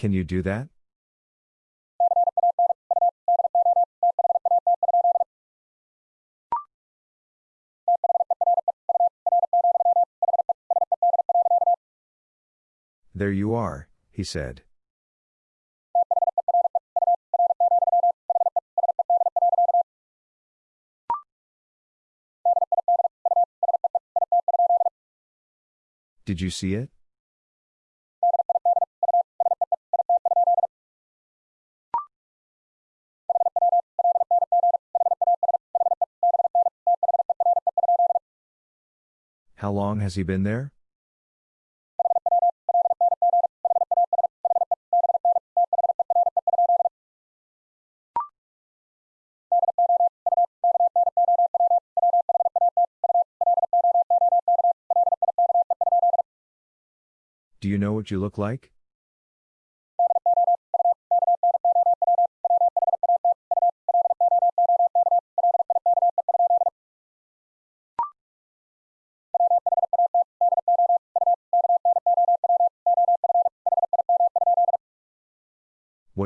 Can you do that? There you are, he said. Did you see it? Long has he been there? Do you know what you look like?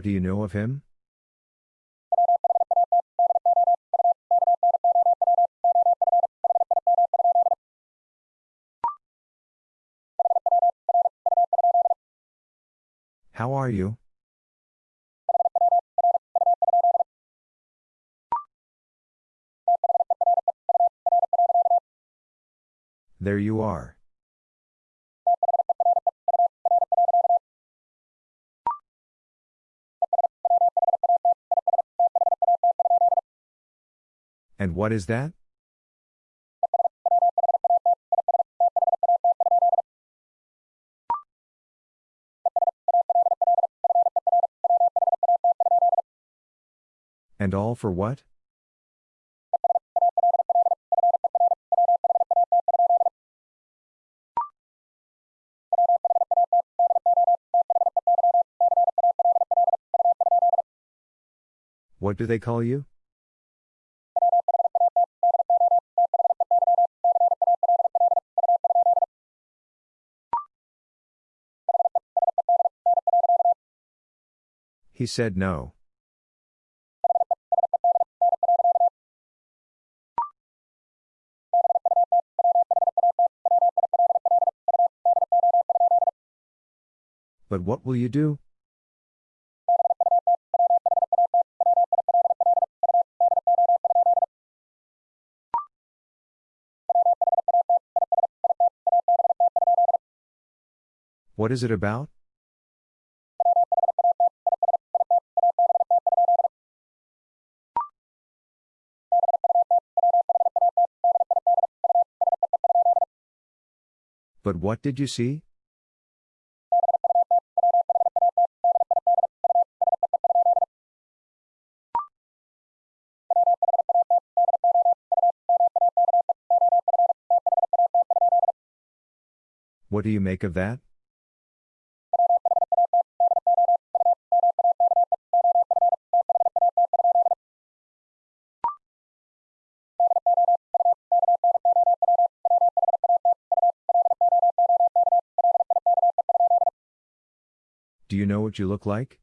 Do you know of him? How are you? There you are. And what is that? And all for what? What do they call you? He said no. But what will you do? What is it about? What did you see? What do you make of that? Do you know what you look like?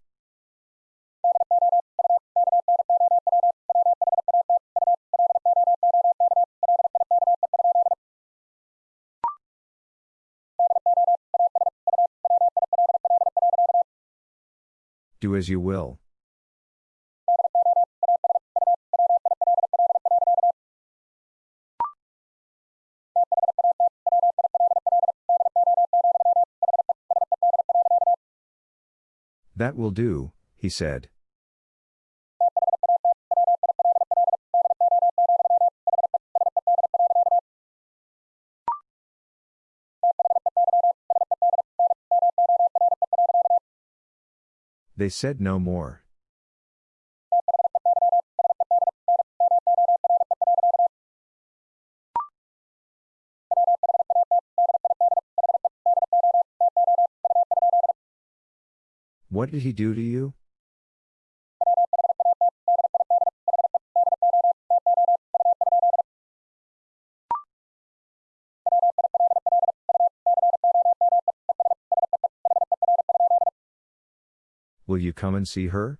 Do as you will. That will do, he said. They said no more. What did he do to you? Will you come and see her?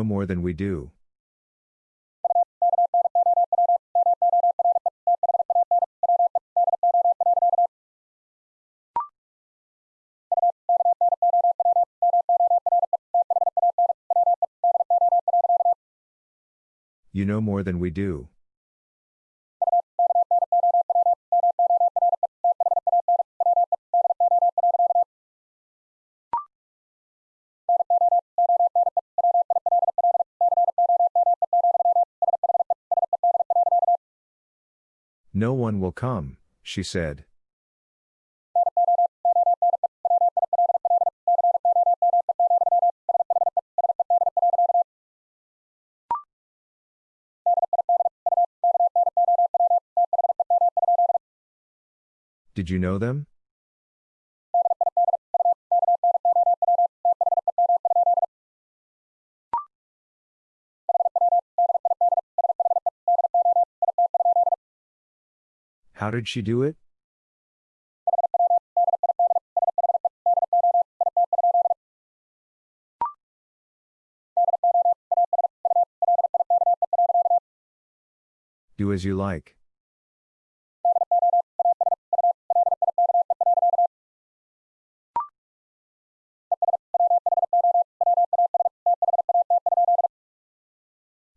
Know more than we do. You know more than we do. Will come, she said. Did you know them? How did she do it? Do as you like.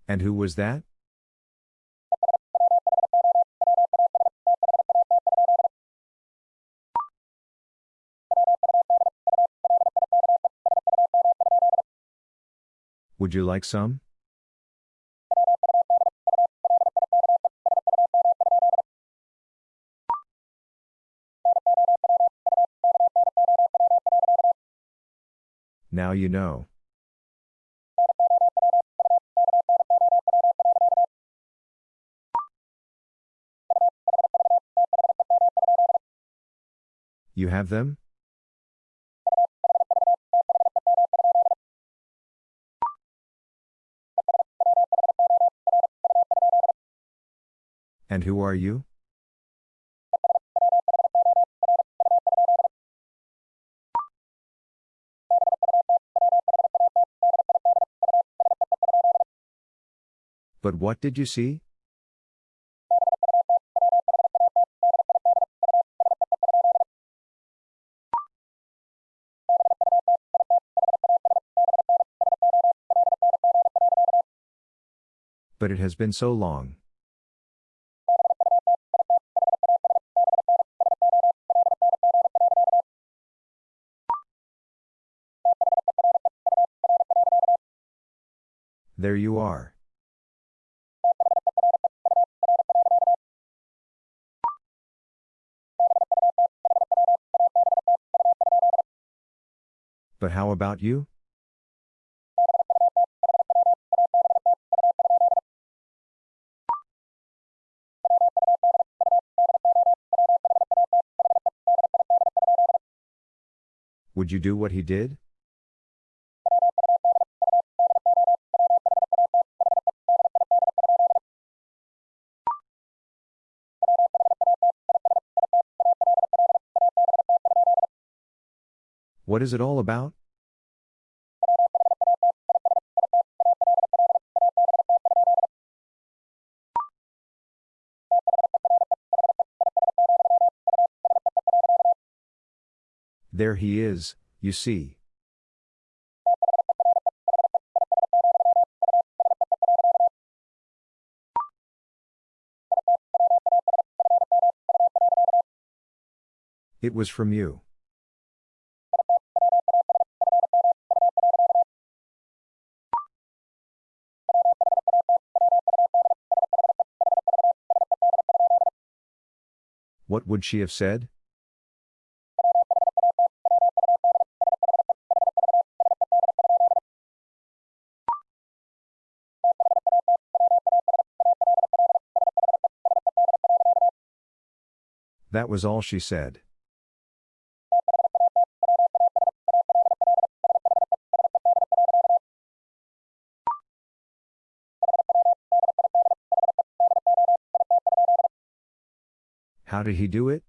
And who was that? Would you like some? Now you know. You have them? And who are you? But what did you see? But it has been so long. There you are. But how about you? Would you do what he did? What is it all about? There he is, you see. It was from you. Would she have said? That was all she said. How did he do it?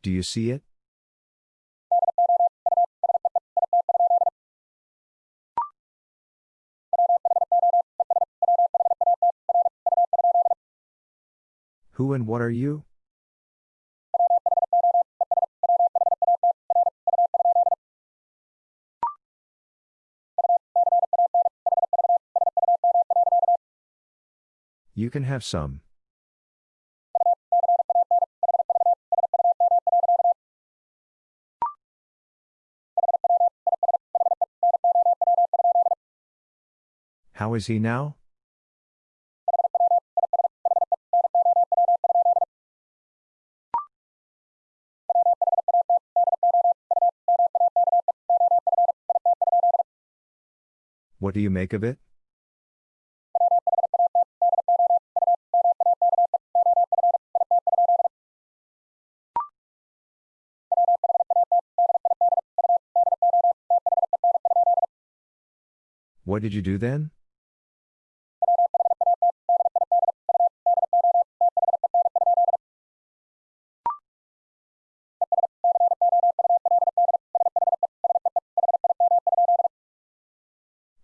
Do you see it? Who and what are you? You can have some. How is he now? What do you make of it? Did you do then?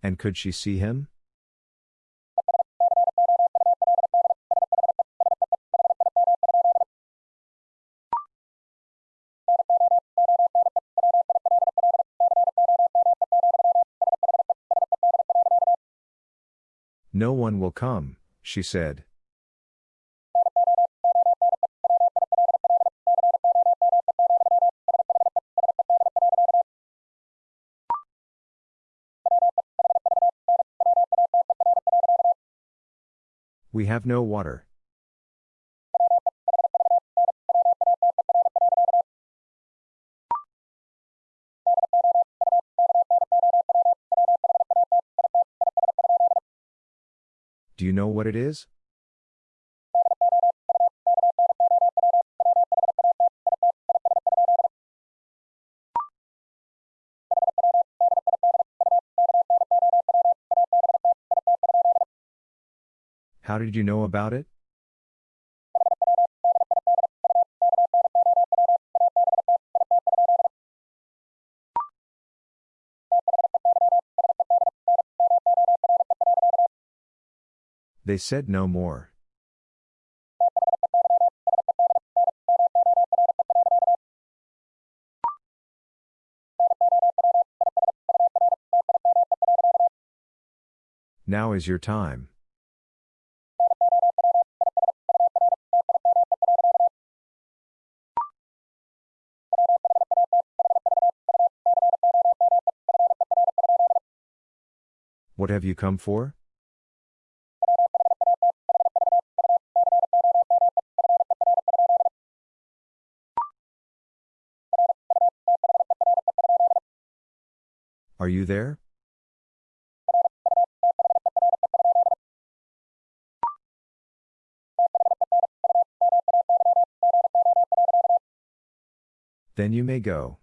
And could she see him? Come, she said. We have no water. It is? How did you know about it? They said no more. Now is your time. What have you come for? Are you there? Then you may go.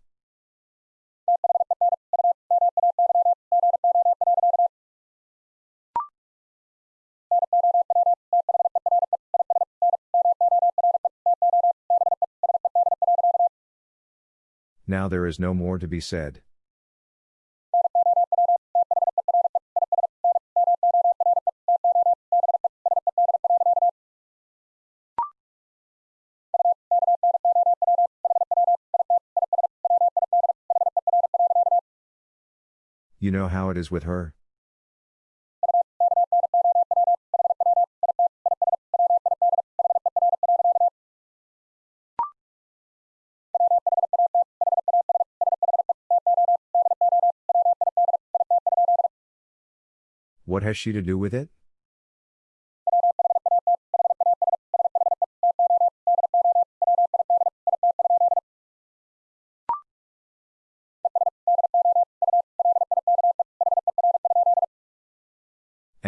Now there is no more to be said. You know how it is with her? What has she to do with it?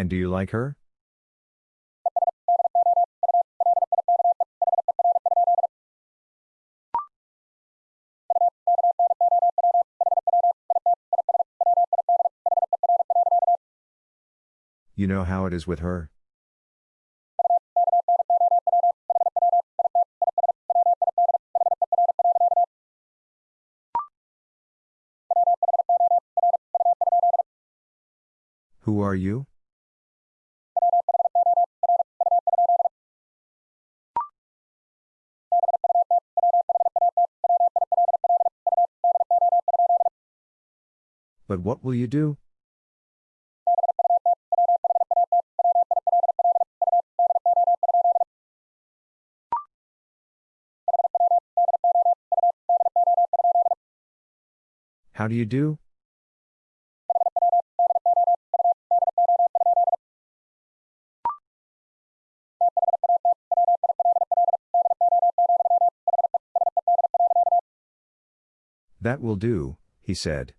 And do you like her? You know how it is with her. Who are you? But what will you do? How do you do? That will do, he said.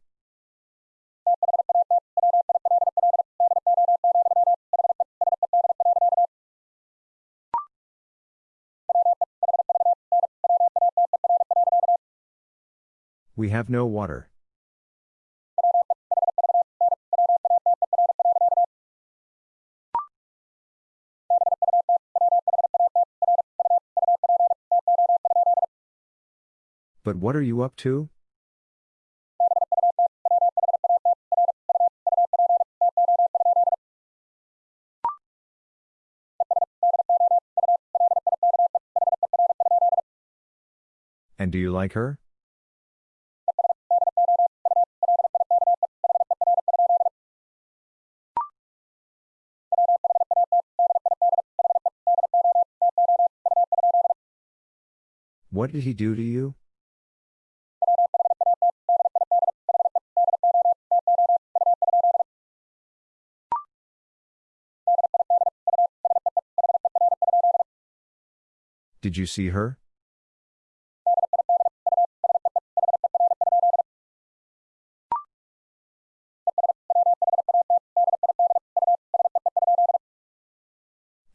We have no water. But what are you up to? And do you like her? What did he do to you? Did you see her?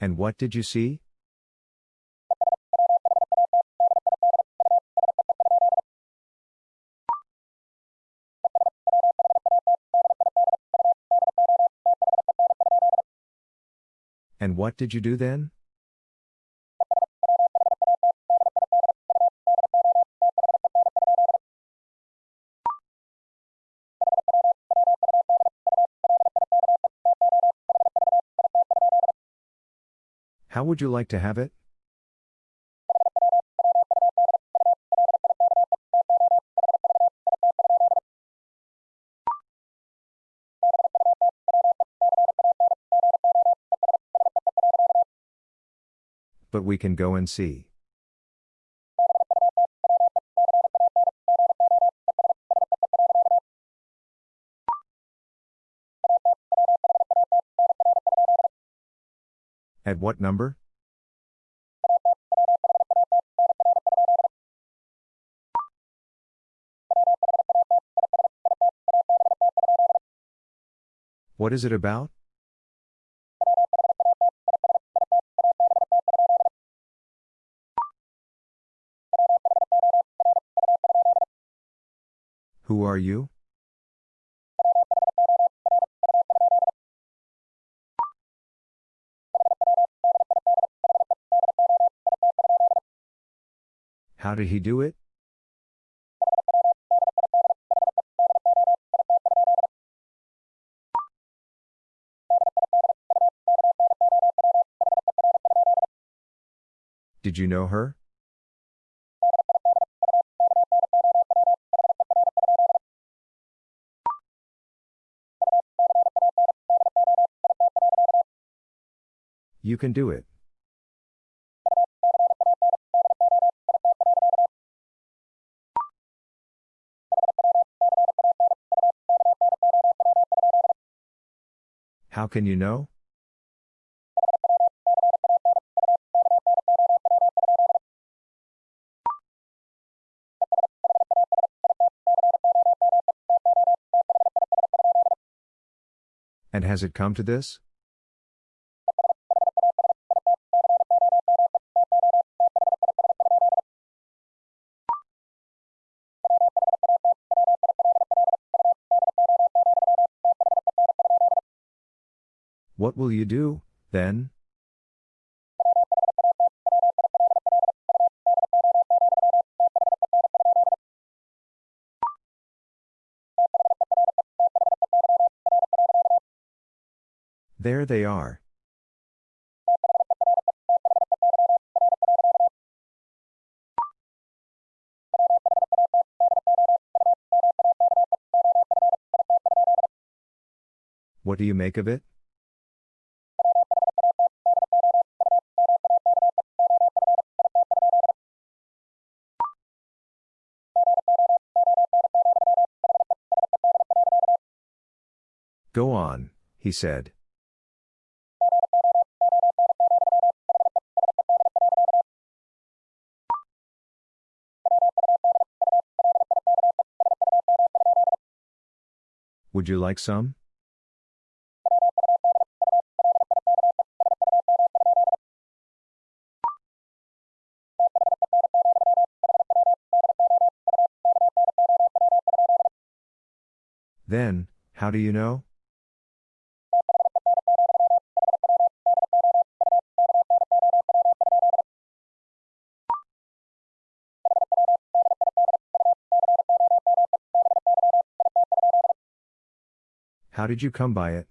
And what did you see? And what did you do then? How would you like to have it? We can go and see. At what number? What is it about? Are you? How did he do it? Did you know her? You can do it. How can you know? And has it come to this? What will you do, then? There they are. What do you make of it? He said. Would you like some? Then, how do you know? How did you come by it?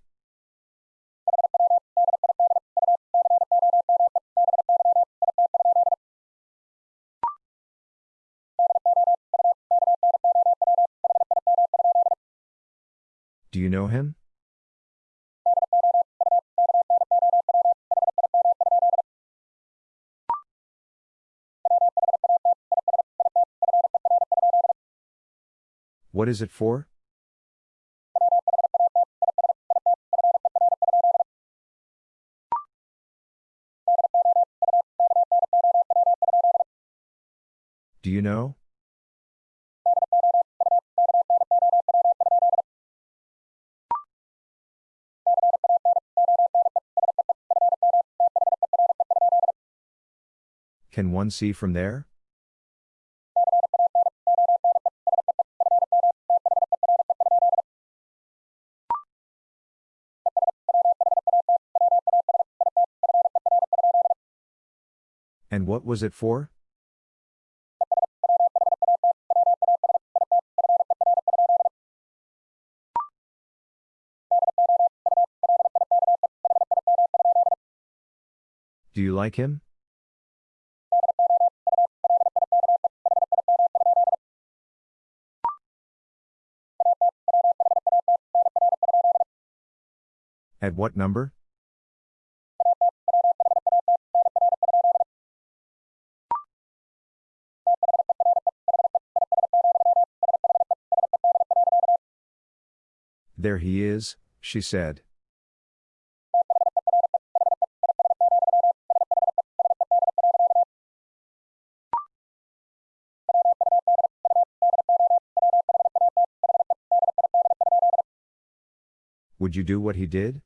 Do you know him? What is it for? Know? Can one see from there? And what was it for? Like him? At what number? There he is, she said. Would you do what he did?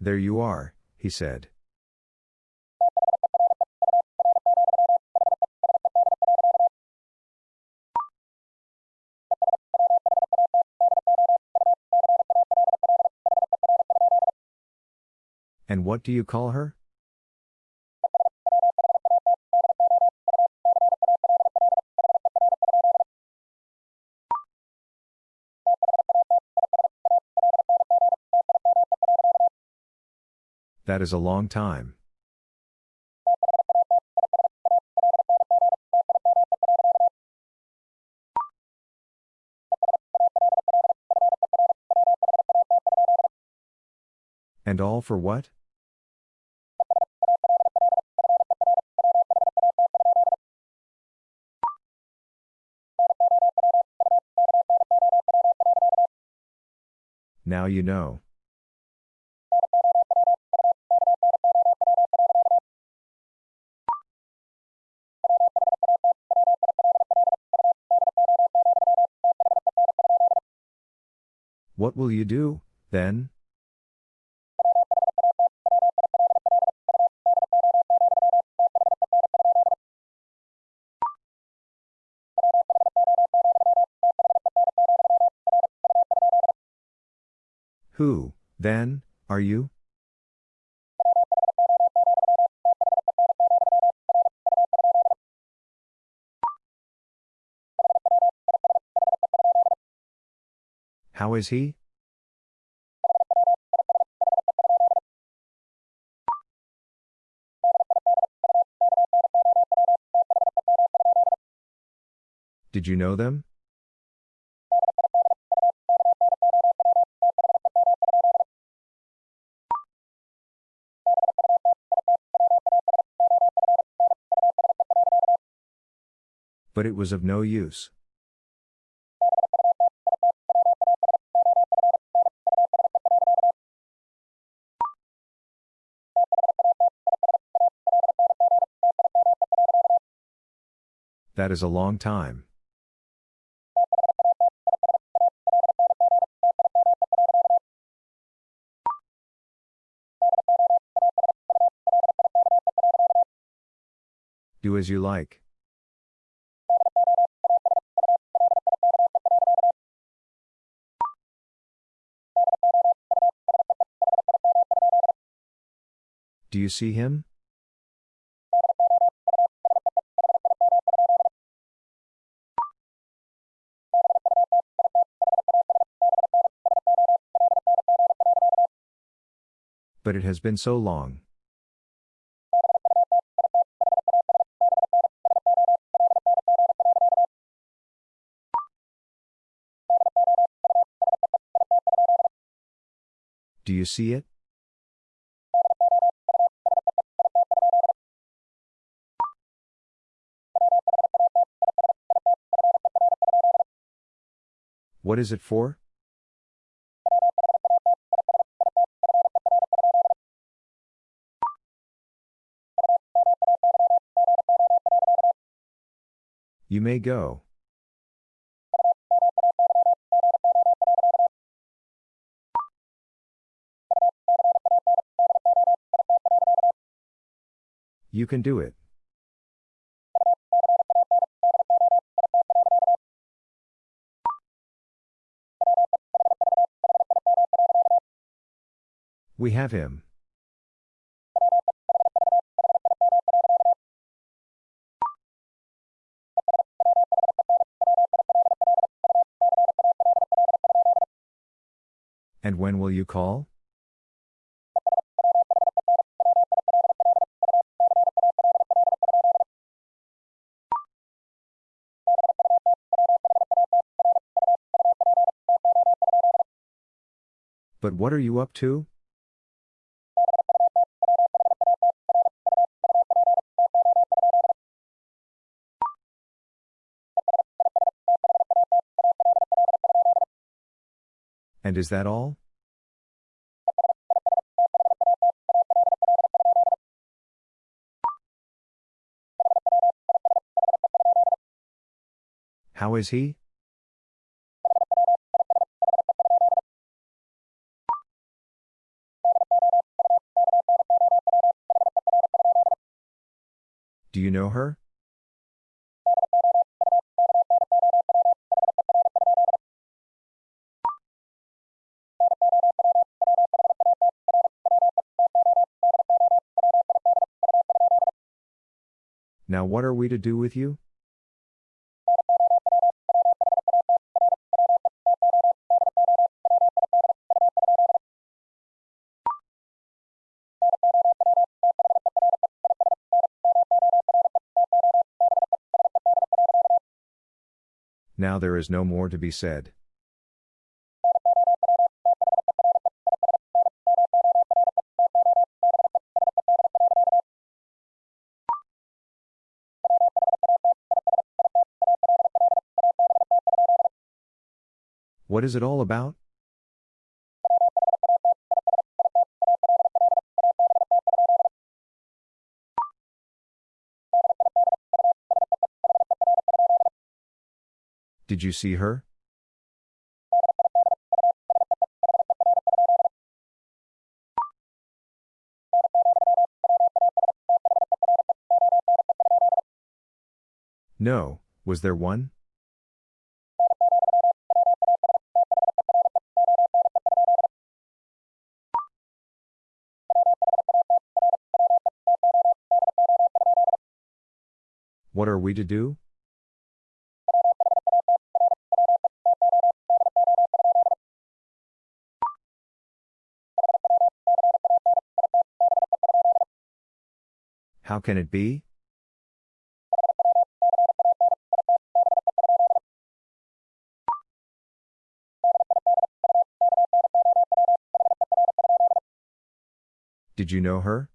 There you are, he said. And what do you call her? That is a long time. And all for what? Now you know. What will you do, then? Who, then, are you? How is he? Did you know them? But it was of no use. That is a long time. Do as you like. You see him? But it has been so long. Do you see it? What is it for? You may go. You can do it. We have him. And when will you call? But what are you up to? And is that all? How is he? Do you know her? What are we to do with you? Now there is no more to be said. What is it all about? Did you see her? No, was there one? We to do? How can it be? Did you know her?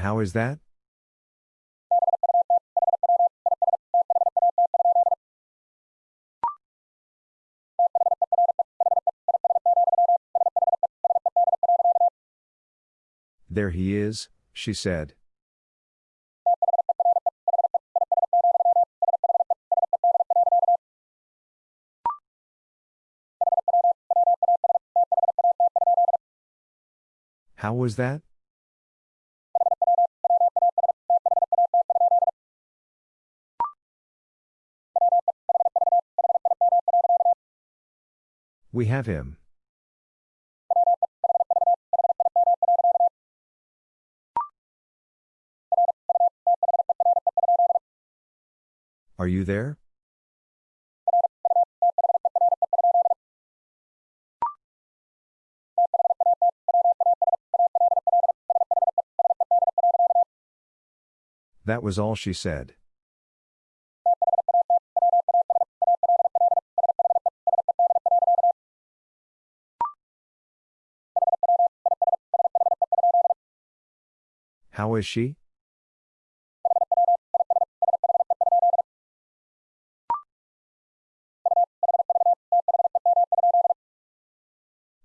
How is that? There he is, she said. How was that? We have him. Are you there? That was all she said. How is she?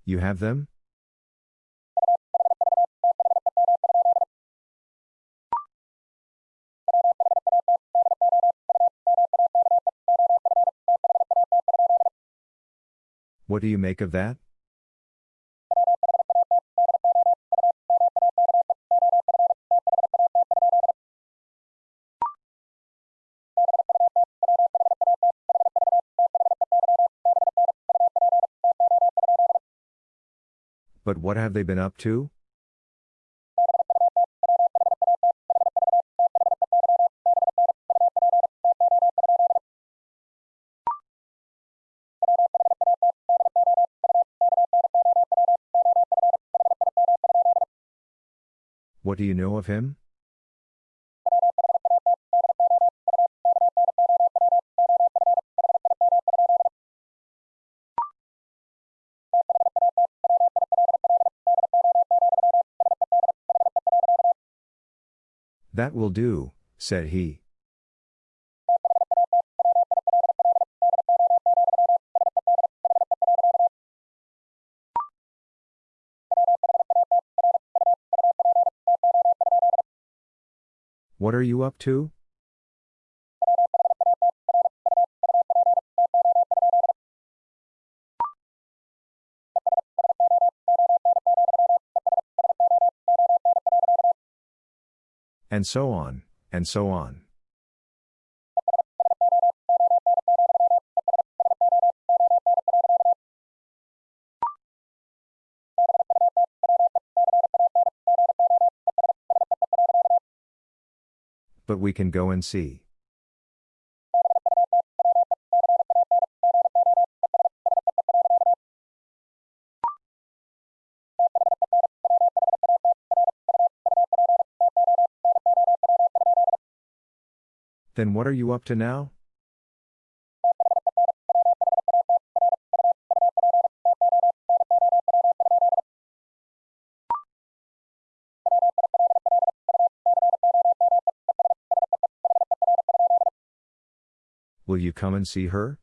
You have them? What do you make of that? But what have they been up to? What do you know of him? That will do, said he. What are you up to? And so on, and so on. But we can go and see. Then what are you up to now? Will you come and see her?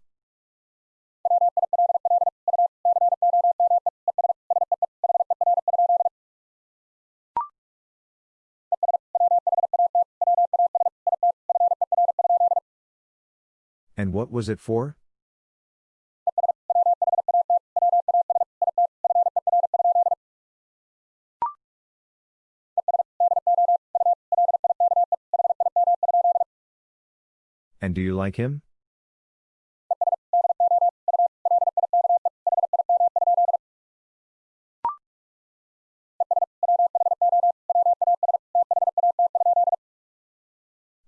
And what was it for? And do you like him?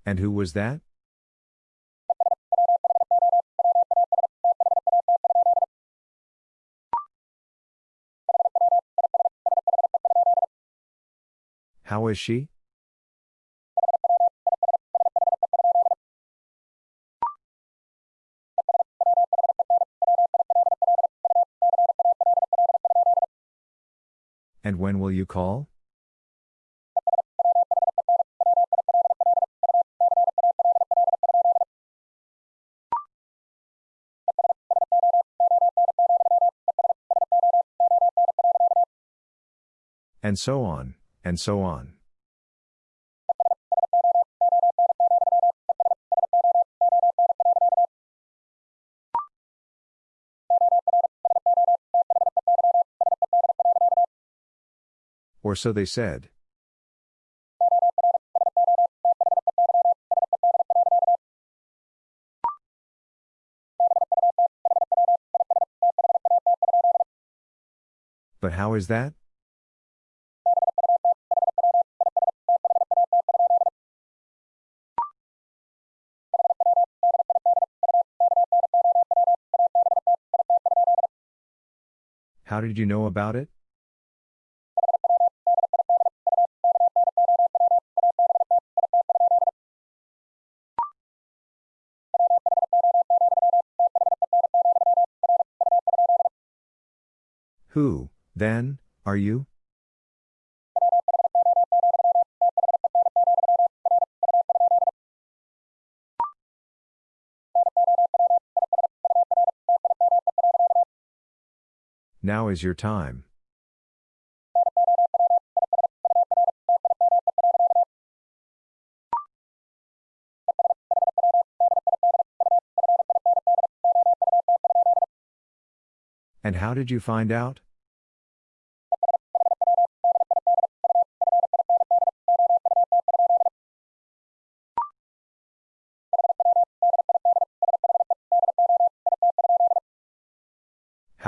And who was that? Is she? And when will you call? And so on, and so on. Or so they said. But how is that? How did you know about it? Who, then, are you? Now is your time. And how did you find out?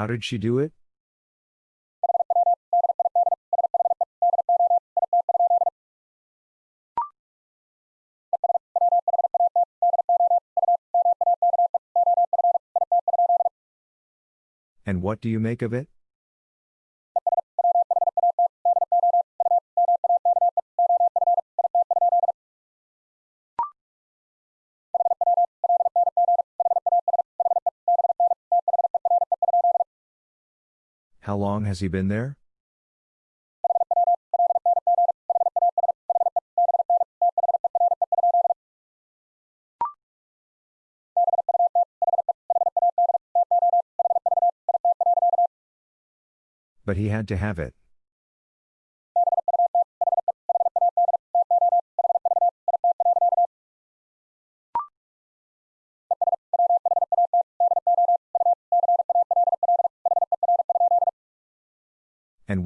How did she do it? And what do you make of it? How long has he been there? But he had to have it.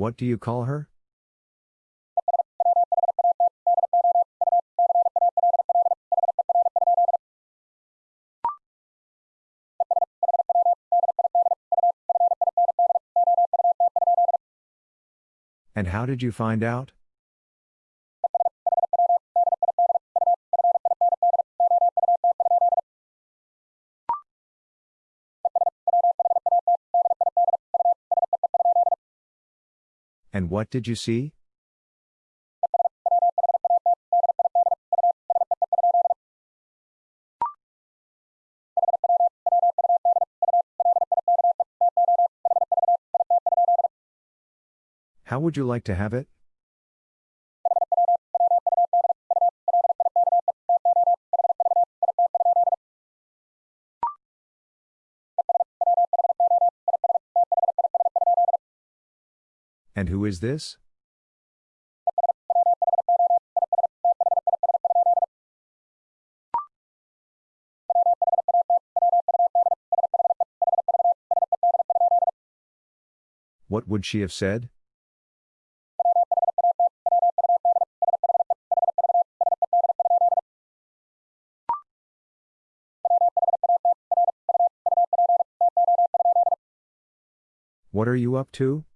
What do you call her? And how did you find out? What did you see? How would you like to have it? And who is this? What would she have said? What are you up to?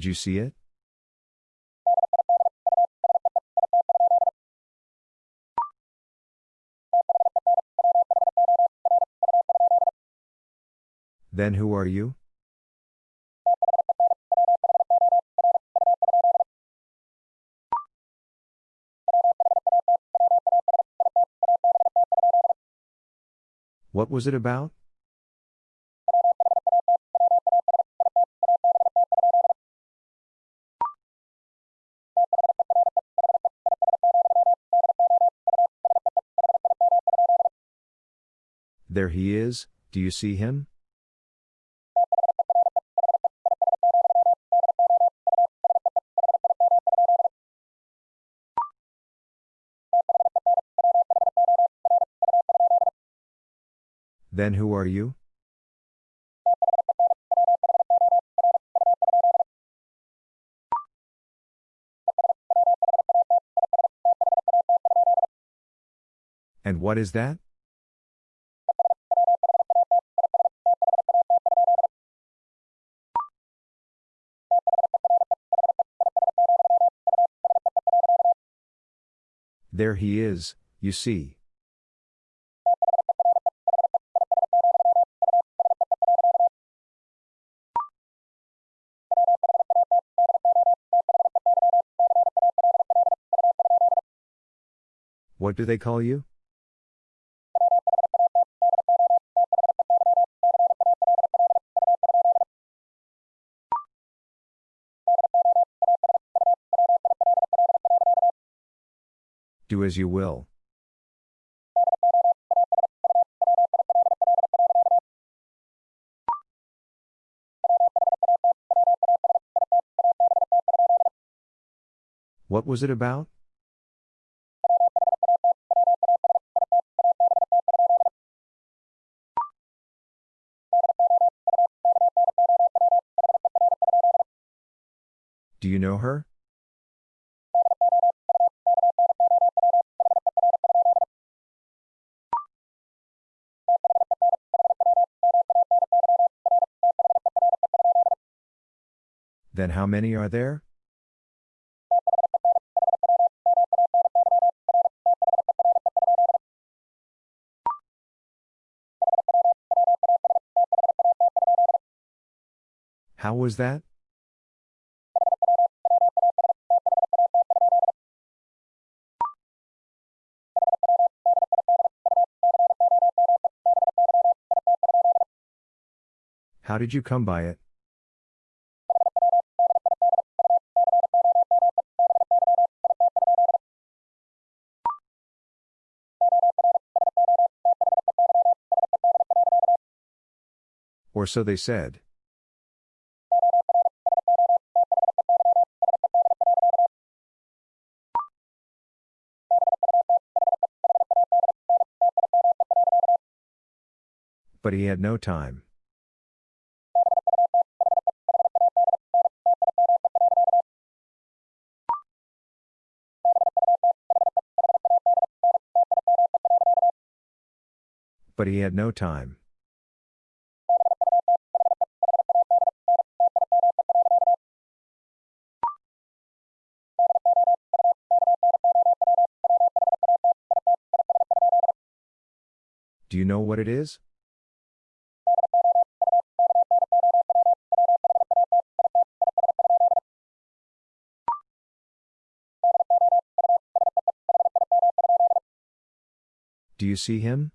Did you see it? Then who are you? What was it about? There he is, do you see him? Then who are you? And what is that? There he is, you see. What do they call you? As you will. What was it about? Do you know her? Then how many are there? How was that? How did you come by it? Or so they said. But he had no time. But he had no time. What it is? Do you see him?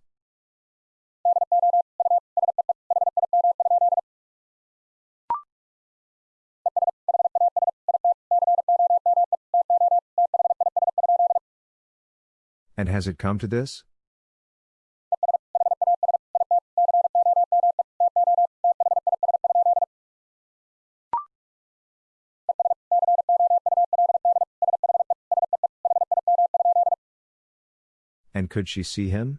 And has it come to this? could she see him?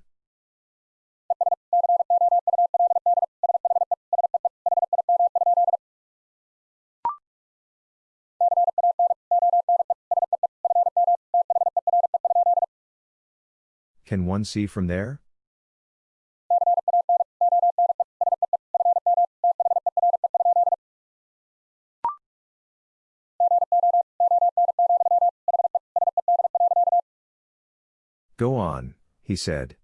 Can one see from there? Go on he said.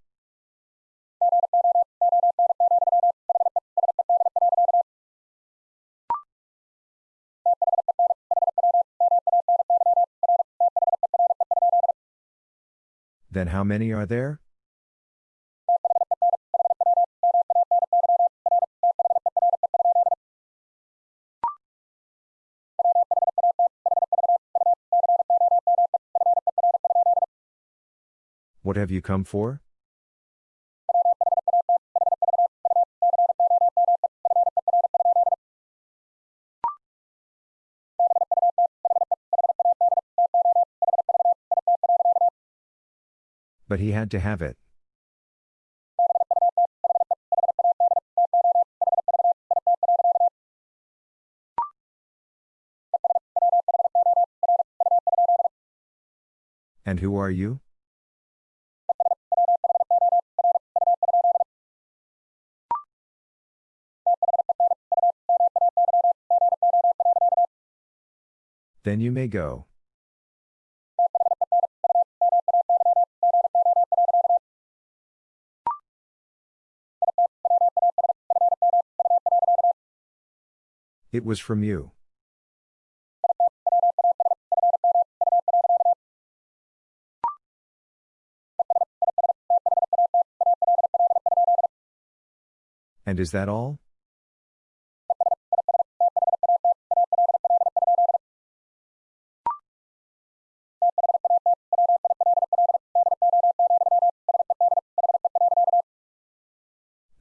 Then how many are there? What have you come for? But he had to have it. And who are you? Then you may go. It was from you. And is that all?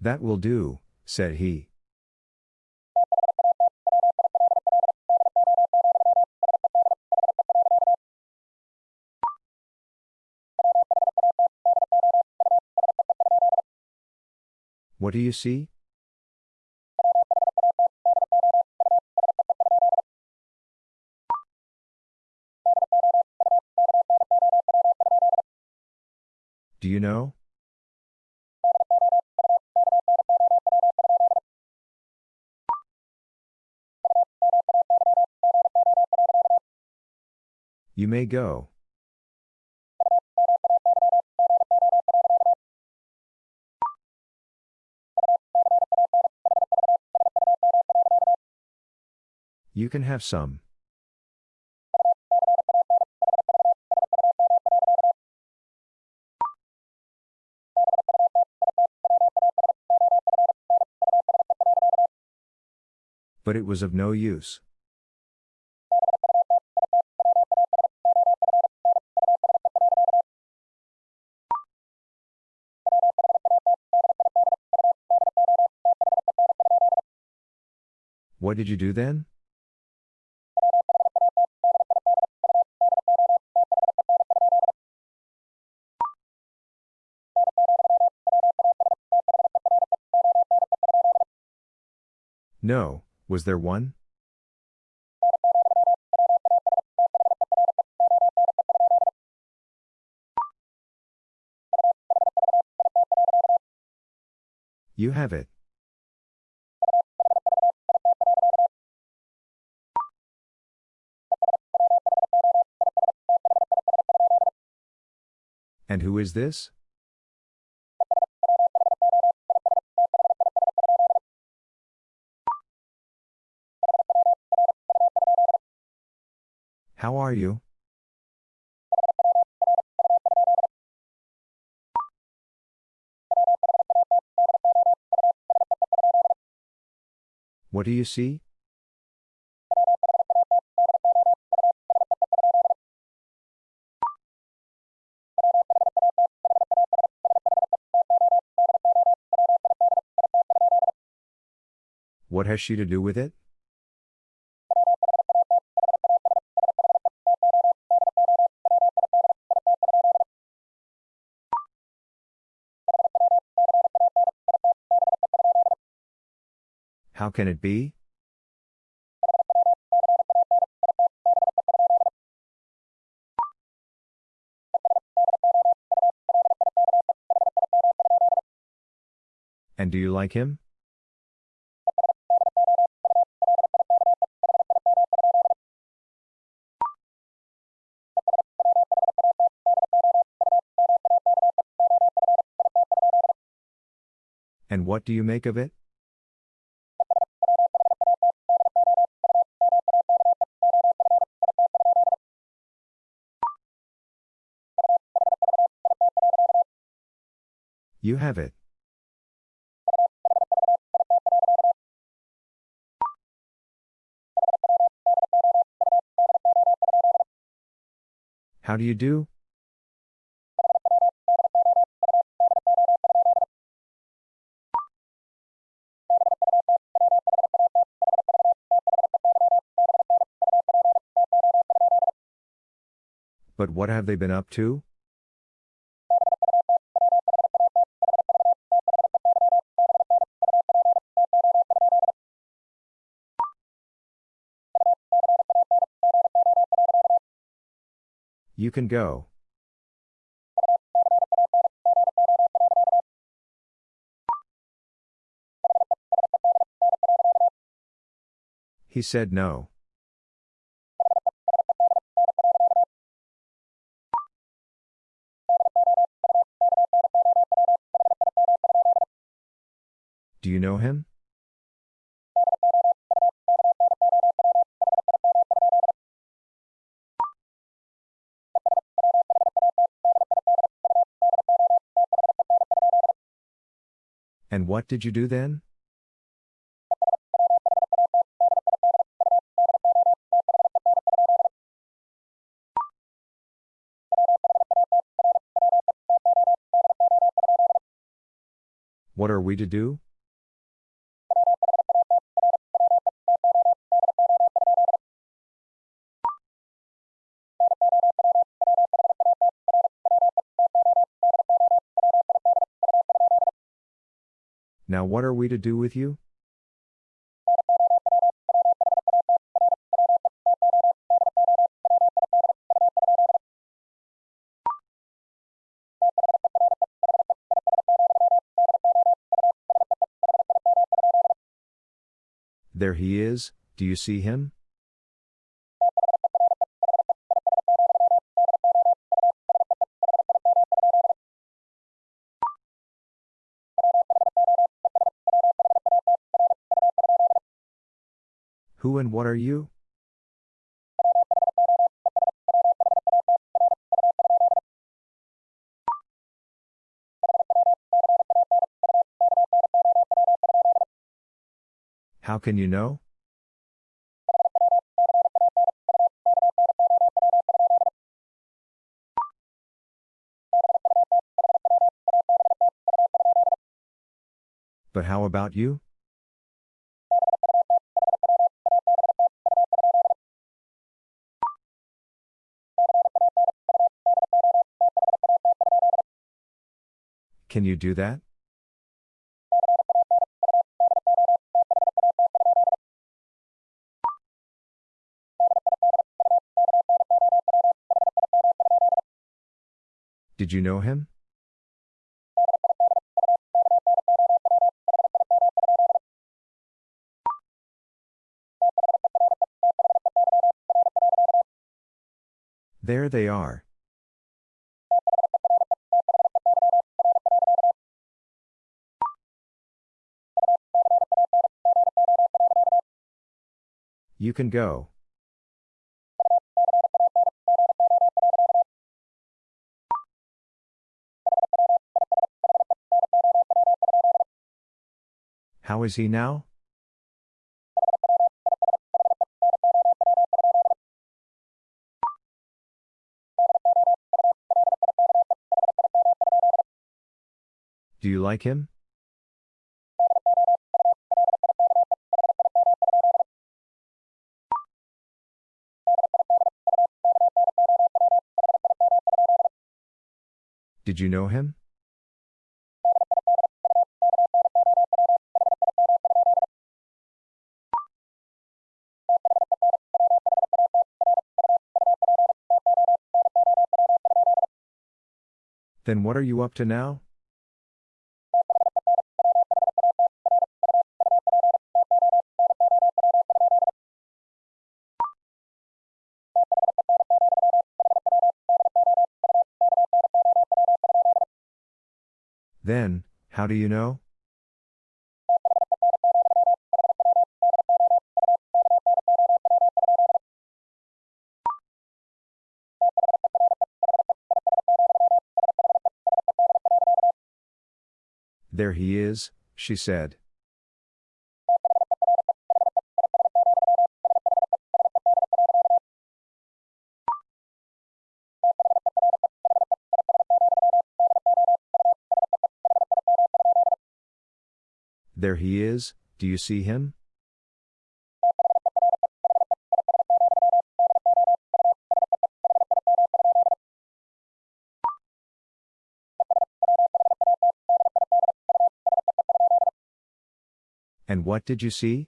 That will do, said he. What do you see? You may go. You can have some. But it was of no use. What did you do then? No, was there one? You have it. And who is this? How are you? What do you see? What has she to do with it? How can it be? And do you like him? What do you make of it? You have it. How do you do? But what have they been up to? You can go. He said no. What did you do then? What are we to do? What are we to do with you? There he is, do you see him? And what are you? How can you know? But how about you? Can you do that? Did you know him? There they are. You can go. How is he now? Do you like him? Did you know him? Then what are you up to now? do you know? There he is, she said. There he is, do you see him? And what did you see?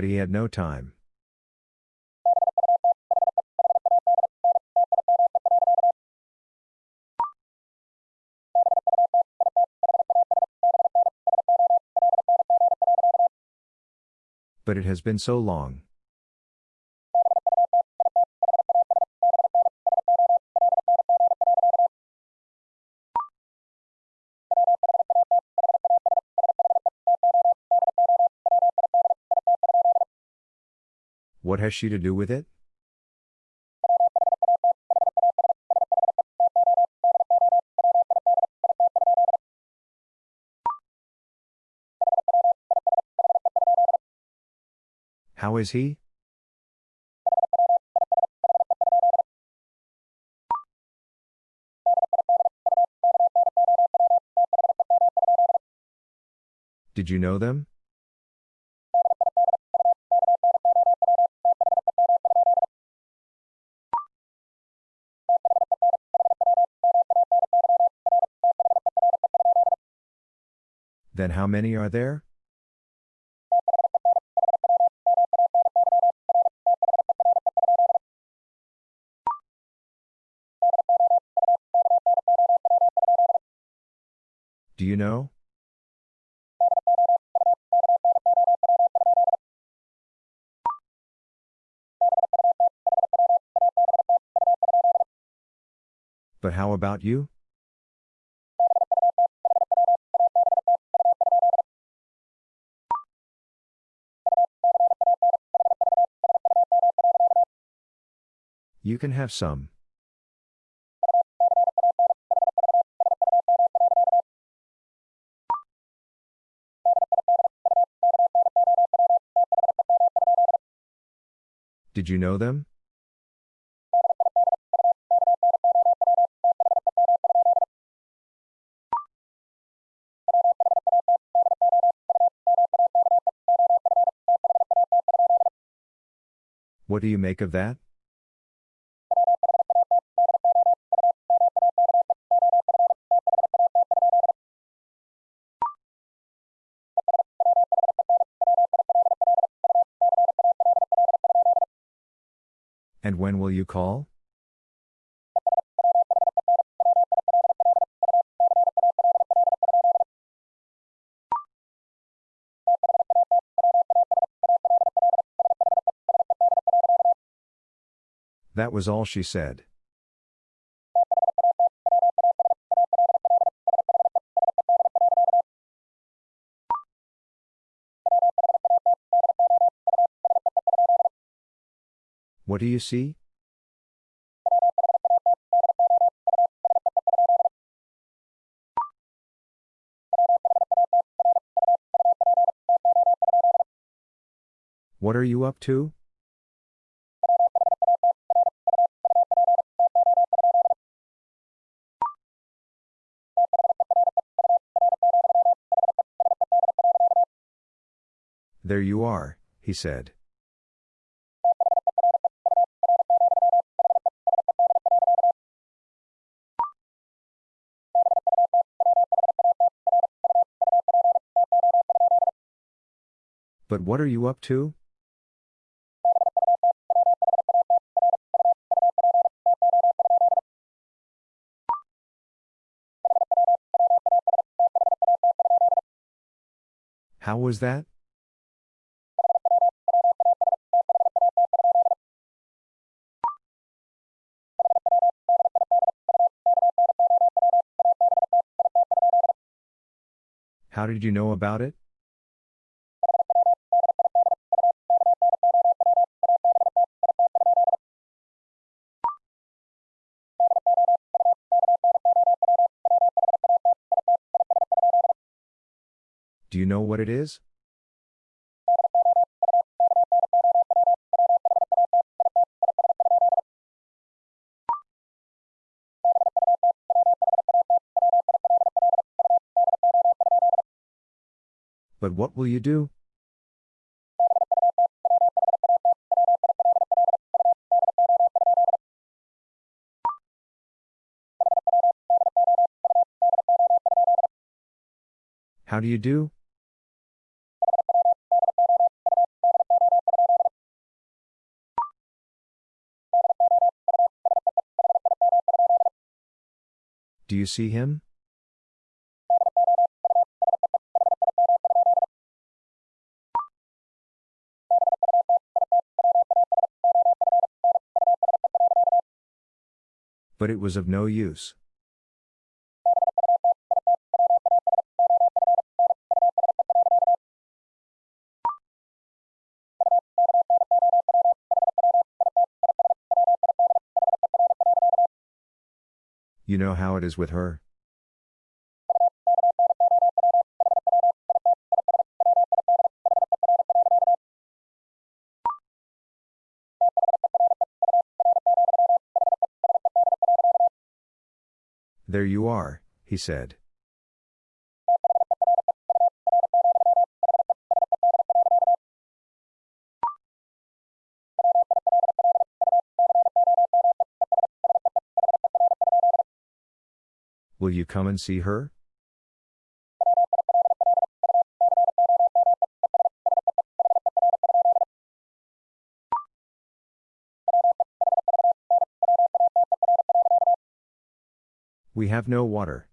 But he had no time. But it has been so long. What has she to do with it? How is he? Did you know them? Then how many are there? Do you know? But how about you? You can have some. Did you know them? What do you make of that? When will you call? That was all she said. What do you see? What are you up to? There you are, he said. But what are you up to? Was that? How did you know about it? What it is? But what will you do? How do you do? You see him? But it was of no use. You know how it is with her? There you are, he said. Will you come and see her? We have no water.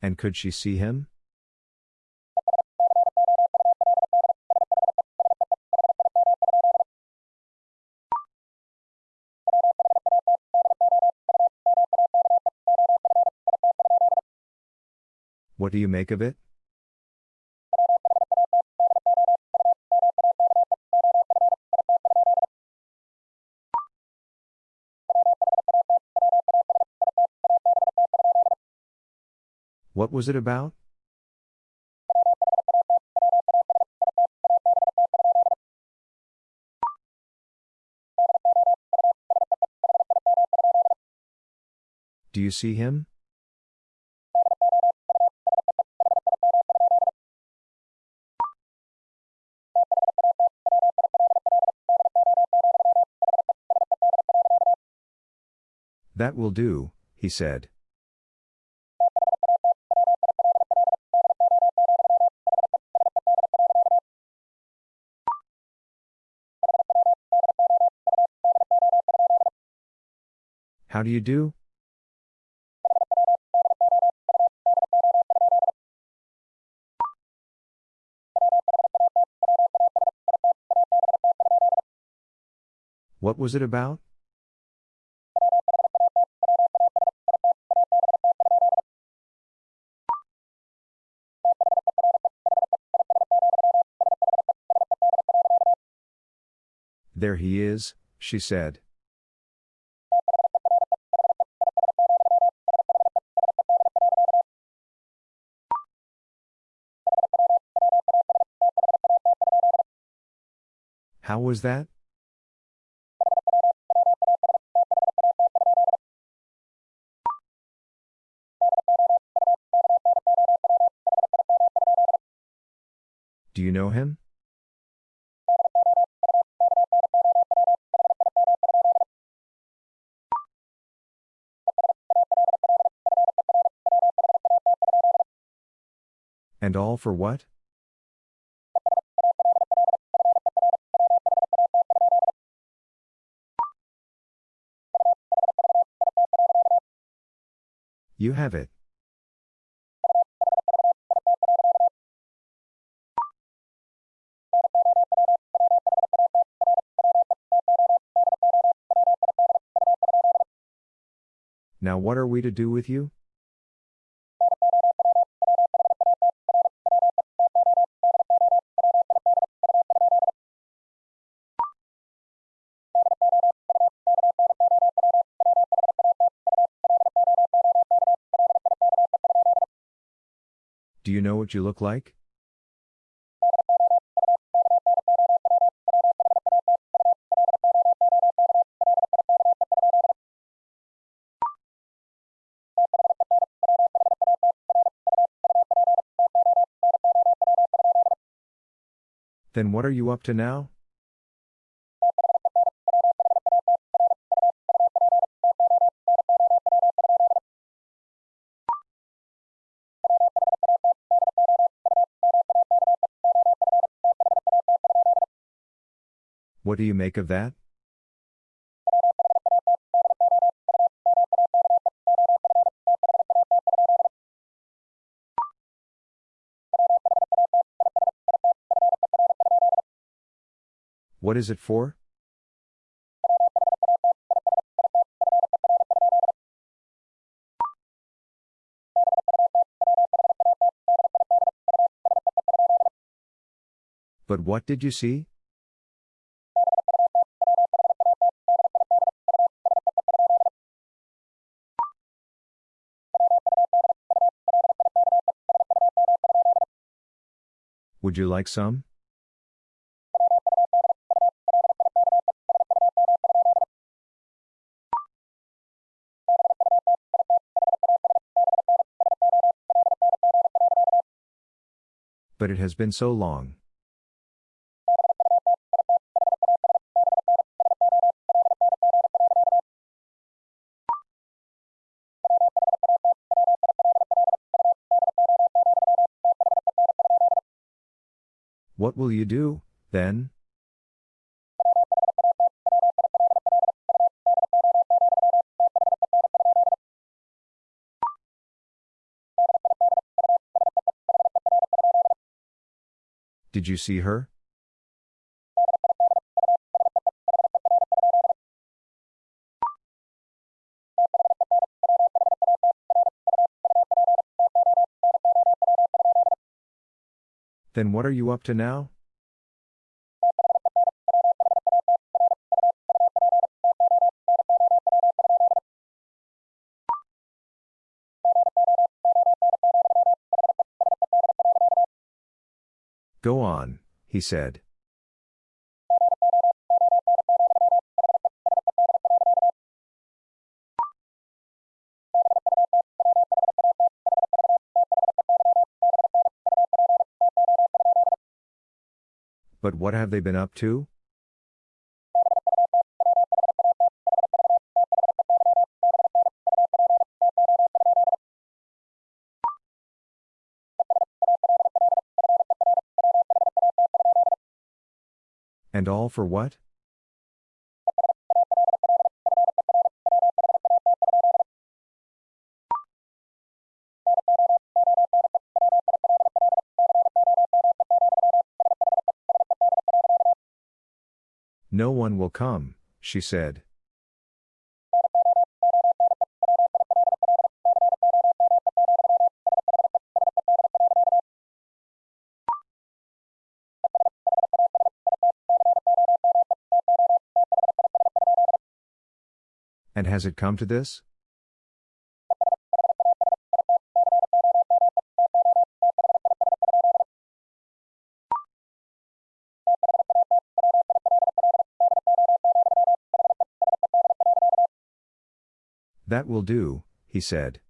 And could she see him? What do you make of it? What was it about? Do you see him? That will do, he said. How do you do? What was it about? He is, she said. How was that? Do you know him? And all for what? You have it. Now what are we to do with you? You look like? Then what are you up to now? What do you make of that? What is it for? But what did you see? Would you like some? But it has been so long. Will you do, then? Did you see her? Then what are you up to now? Go on, he said. What have they been up to? And all for what? Will come, she said. And has it come to this? That will do, he said.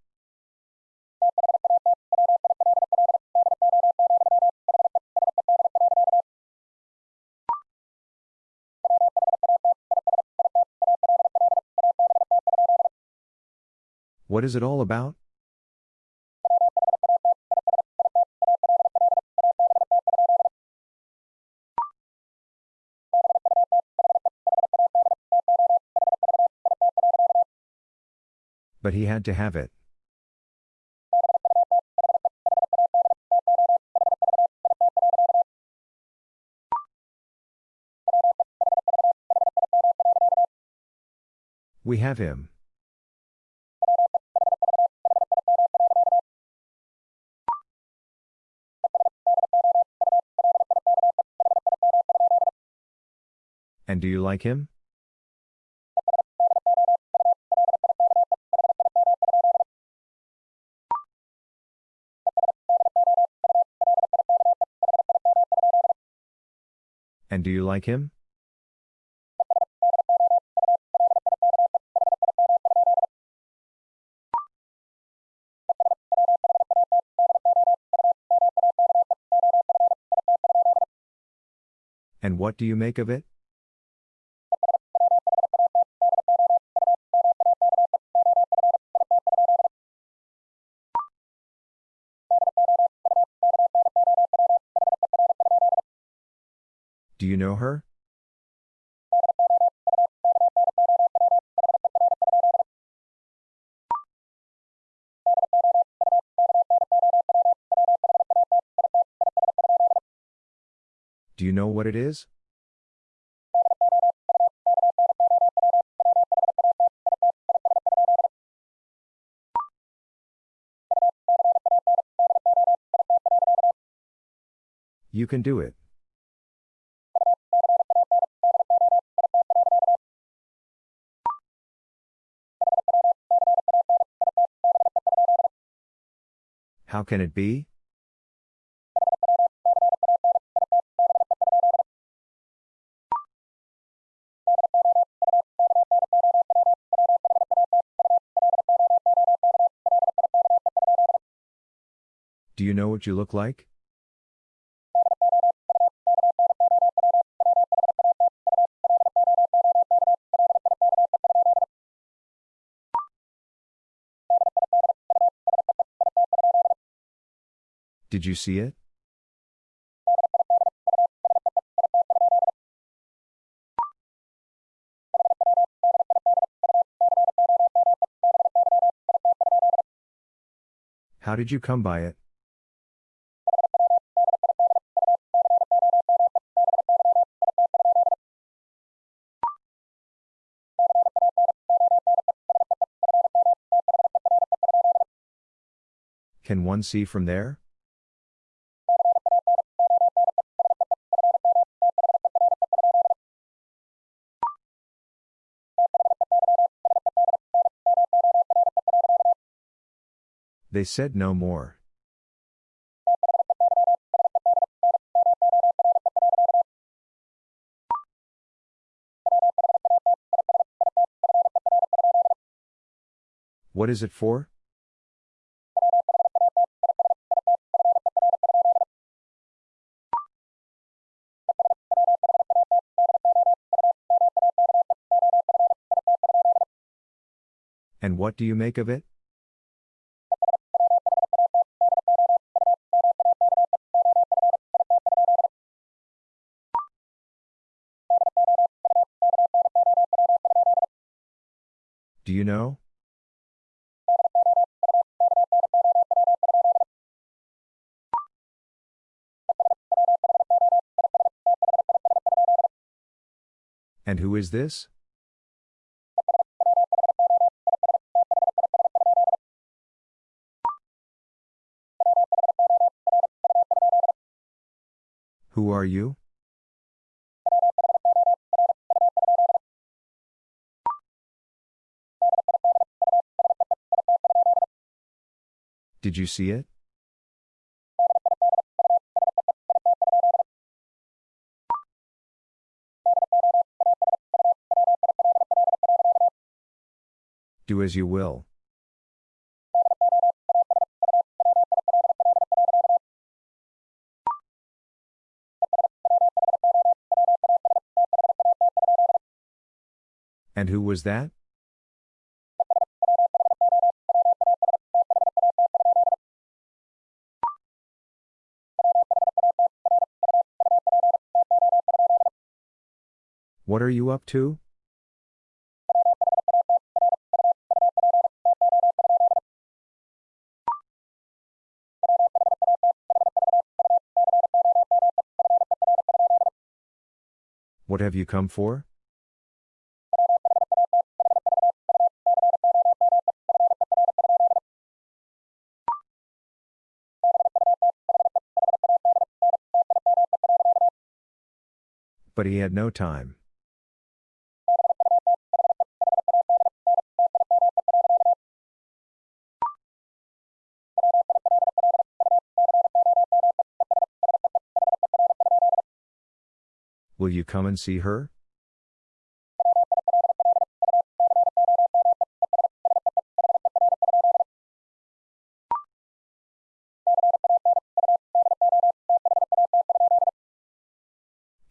What is it all about? But he had to have it. We have him. And do you like him? And do you like him? And what do you make of it? What it is? You can do it. How can it be? What you look like? Did you see it? How did you come by it? Can one see from there? They said no more. What is it for? What do you make of it? Do you know? And who is this? Who are you? Did you see it? Do as you will. And who was that? What are you up to? What have you come for? He had no time. Will you come and see her?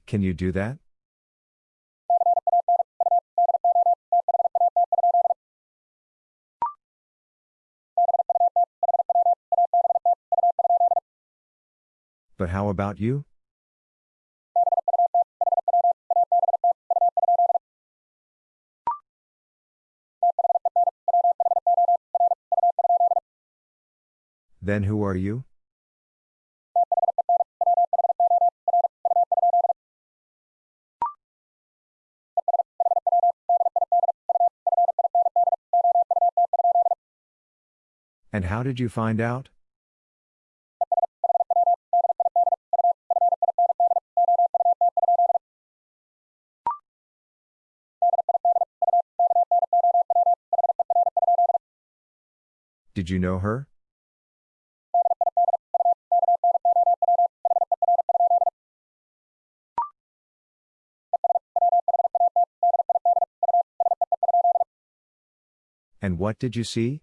Can you do that? But how about you? Then who are you? And how did you find out? Did you know her? And what did you see?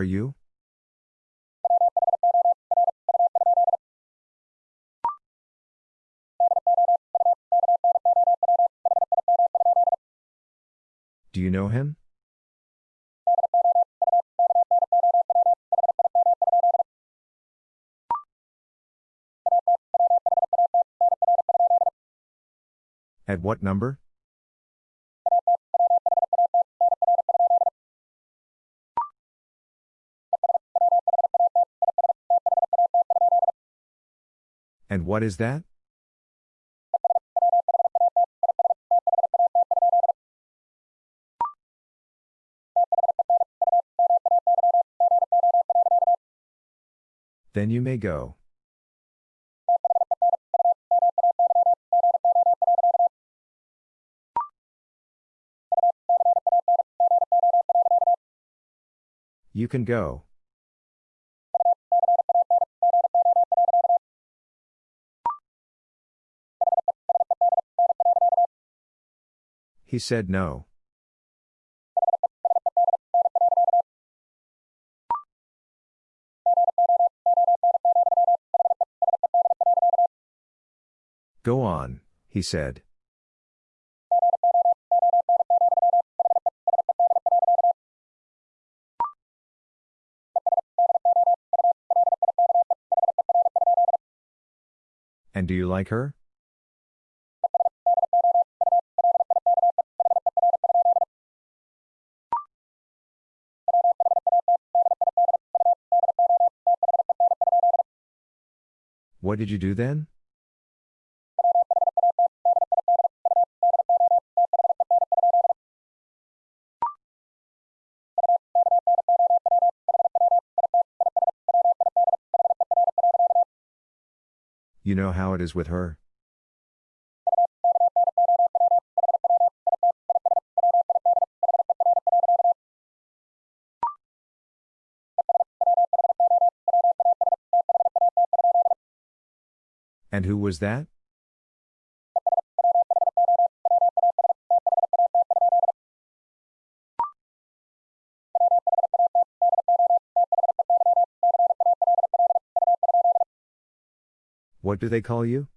Are you? Do you know him? At what number? And what is that? Then you may go. You can go. He said no. Go on, he said. And do you like her? What did you do then? You know how it is with her? And who was that? What do they call you?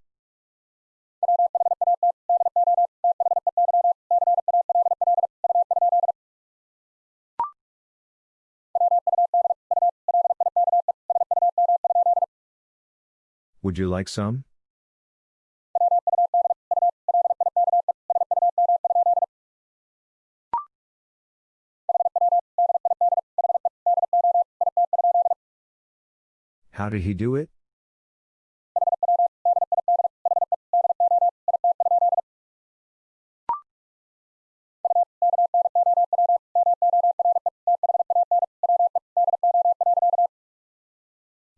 Would you like some? How did he do it?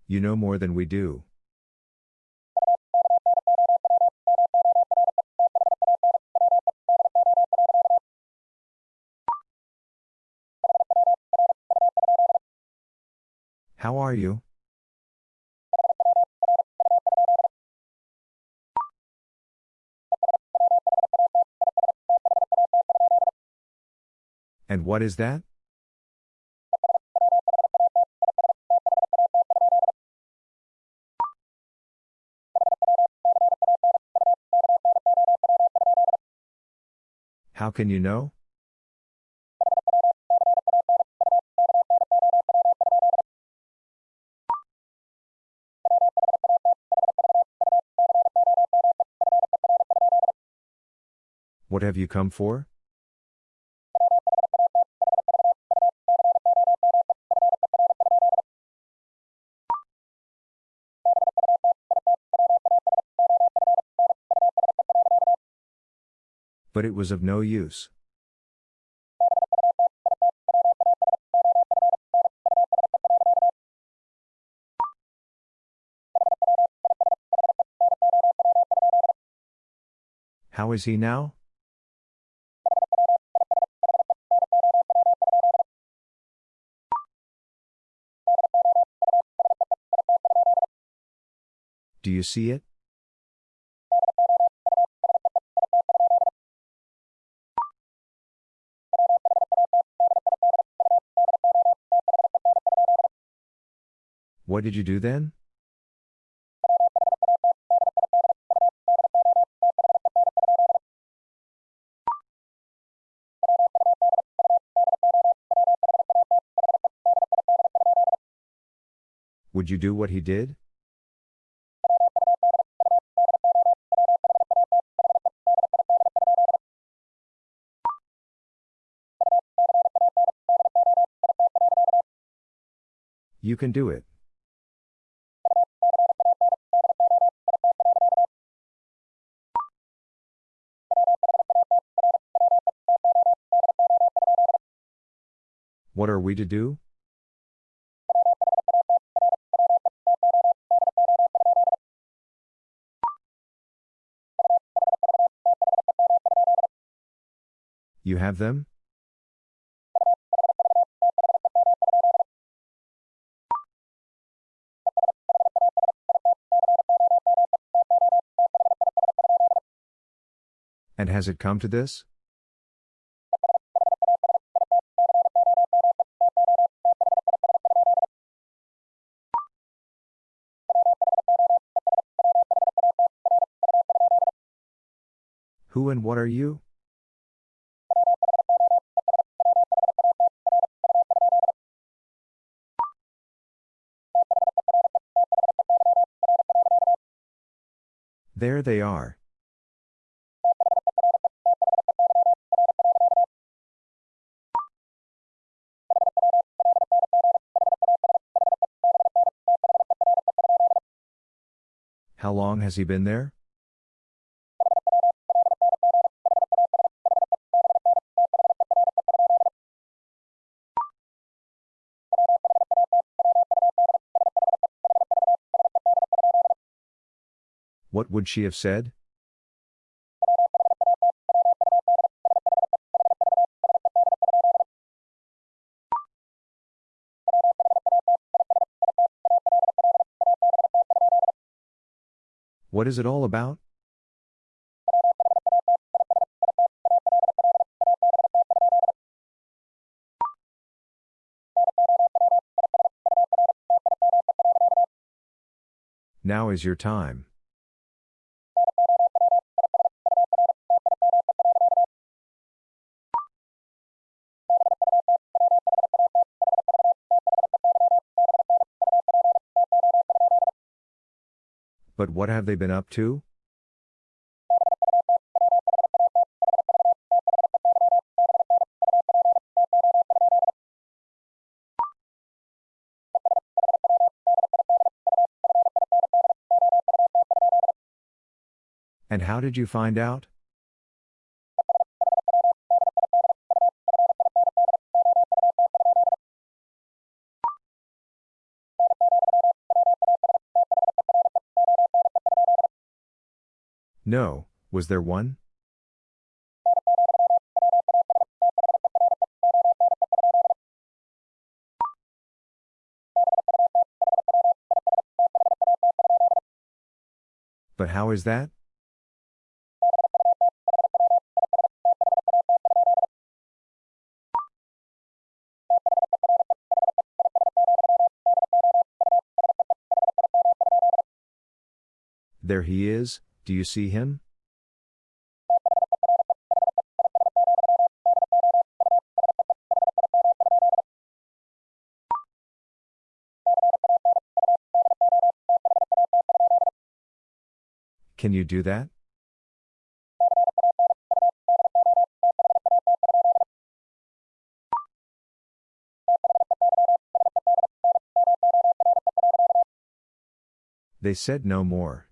You know more than we do. What is that? How can you know? What have you come for? But it was of no use. How is he now? Do you see it? What did you do then? Would you do what he did? You can do it. We to do? You have them? And has it come to this? Who and what are you? There they are. How long has he been there? Would she have said? What is it all about? Now is your time. But what have they been up to? And how did you find out? No, was there one? But how is that? There he is, do you see him? Can you do that? They said no more.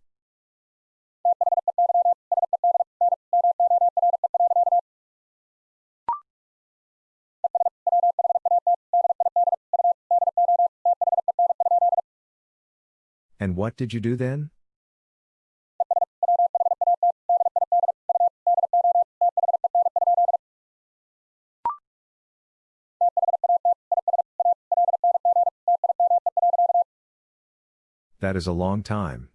And what did you do then? That is a long time.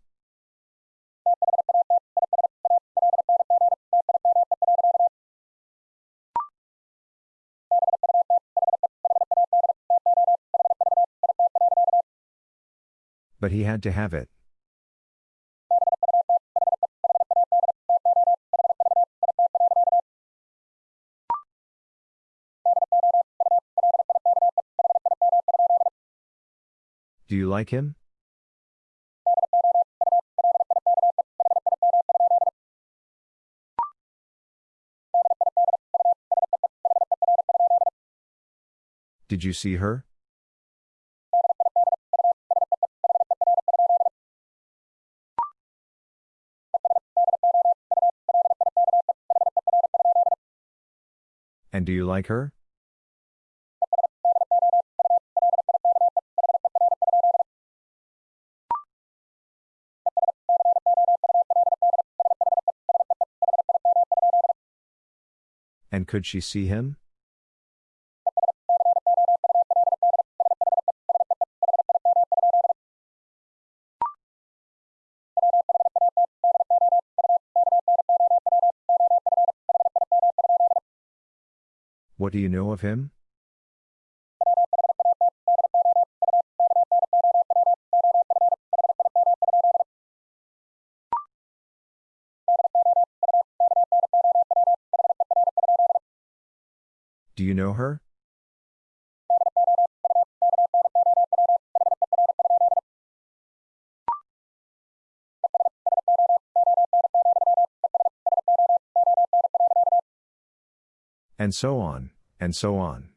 But he had to have it. Do you like him? Did you see her? Do you like her? And could she see him? What do you know of him? Do you know her? And so on, and so on.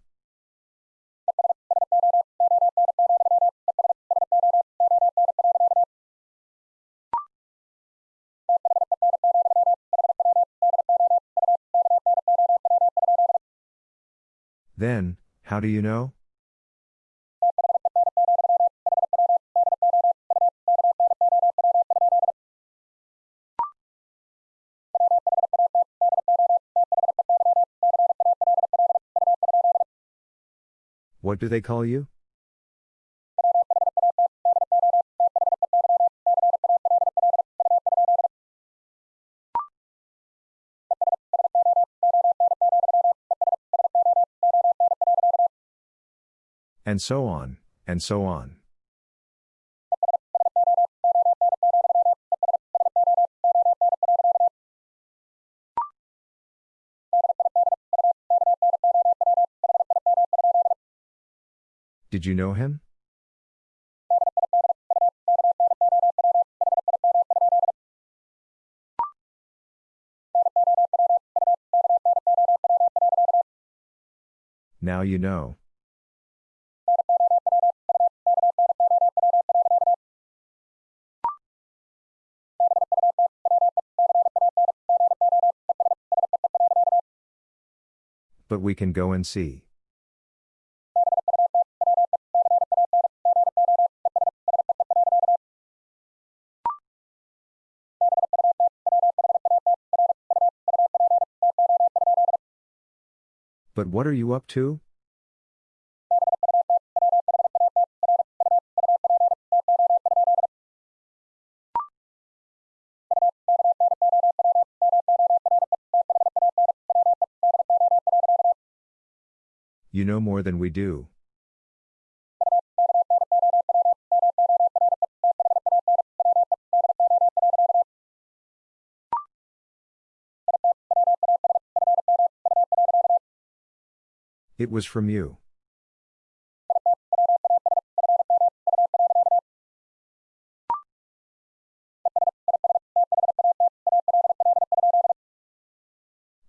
Then, how do you know? Do they call you? And so on, and so on. Did you know him? Now you know. But we can go and see. what are you up to? You know more than we do. It was from you.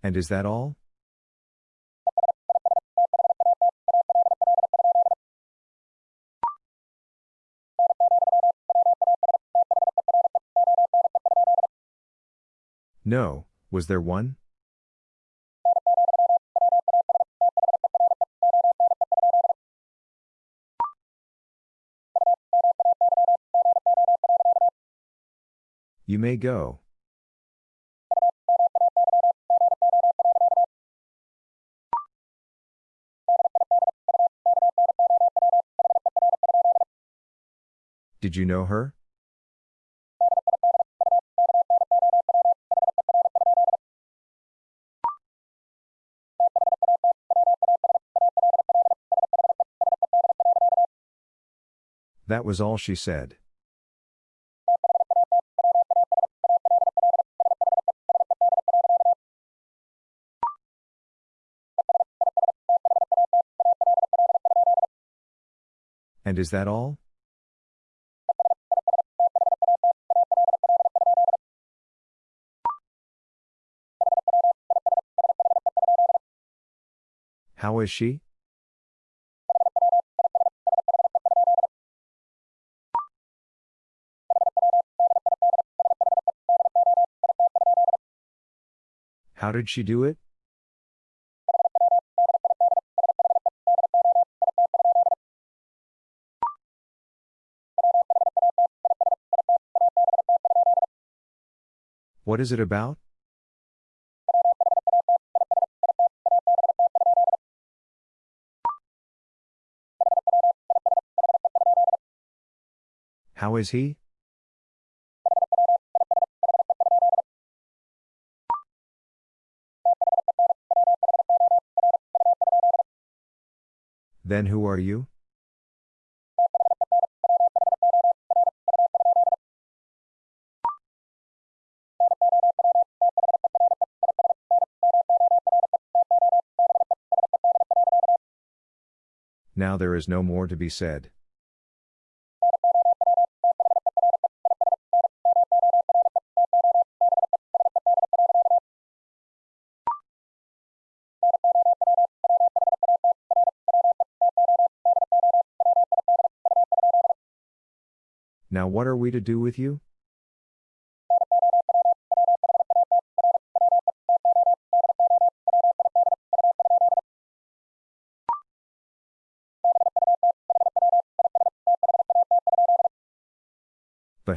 And is that all? No, was there one? May go. Did you know her? That was all she said. And is that all? How is she? How did she do it? What is it about? How is he? Then who are you? Now there is no more to be said. Now what are we to do with you?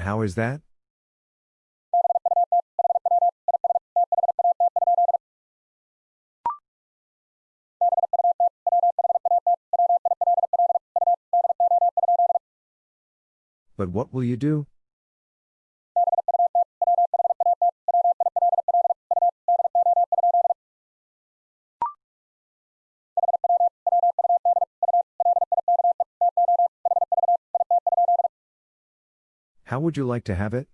How is that? But what will you do? Would you like to have it?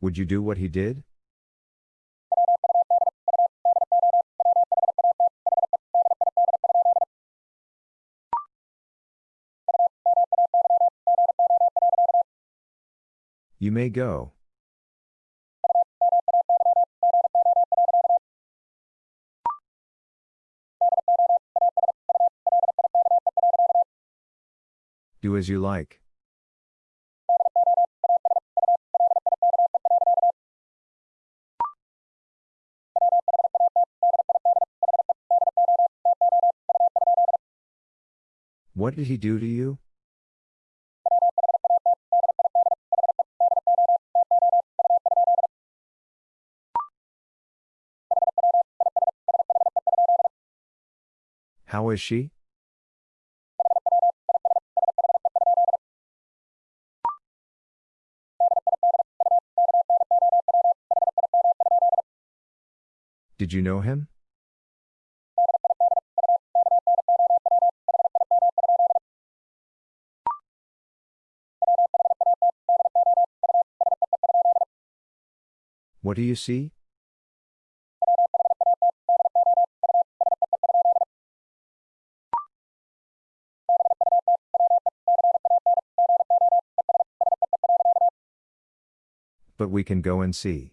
Would you do what he did? You may go. Do as you like. What did he do to you? is she? Did you know him? What do you see? We can go and see.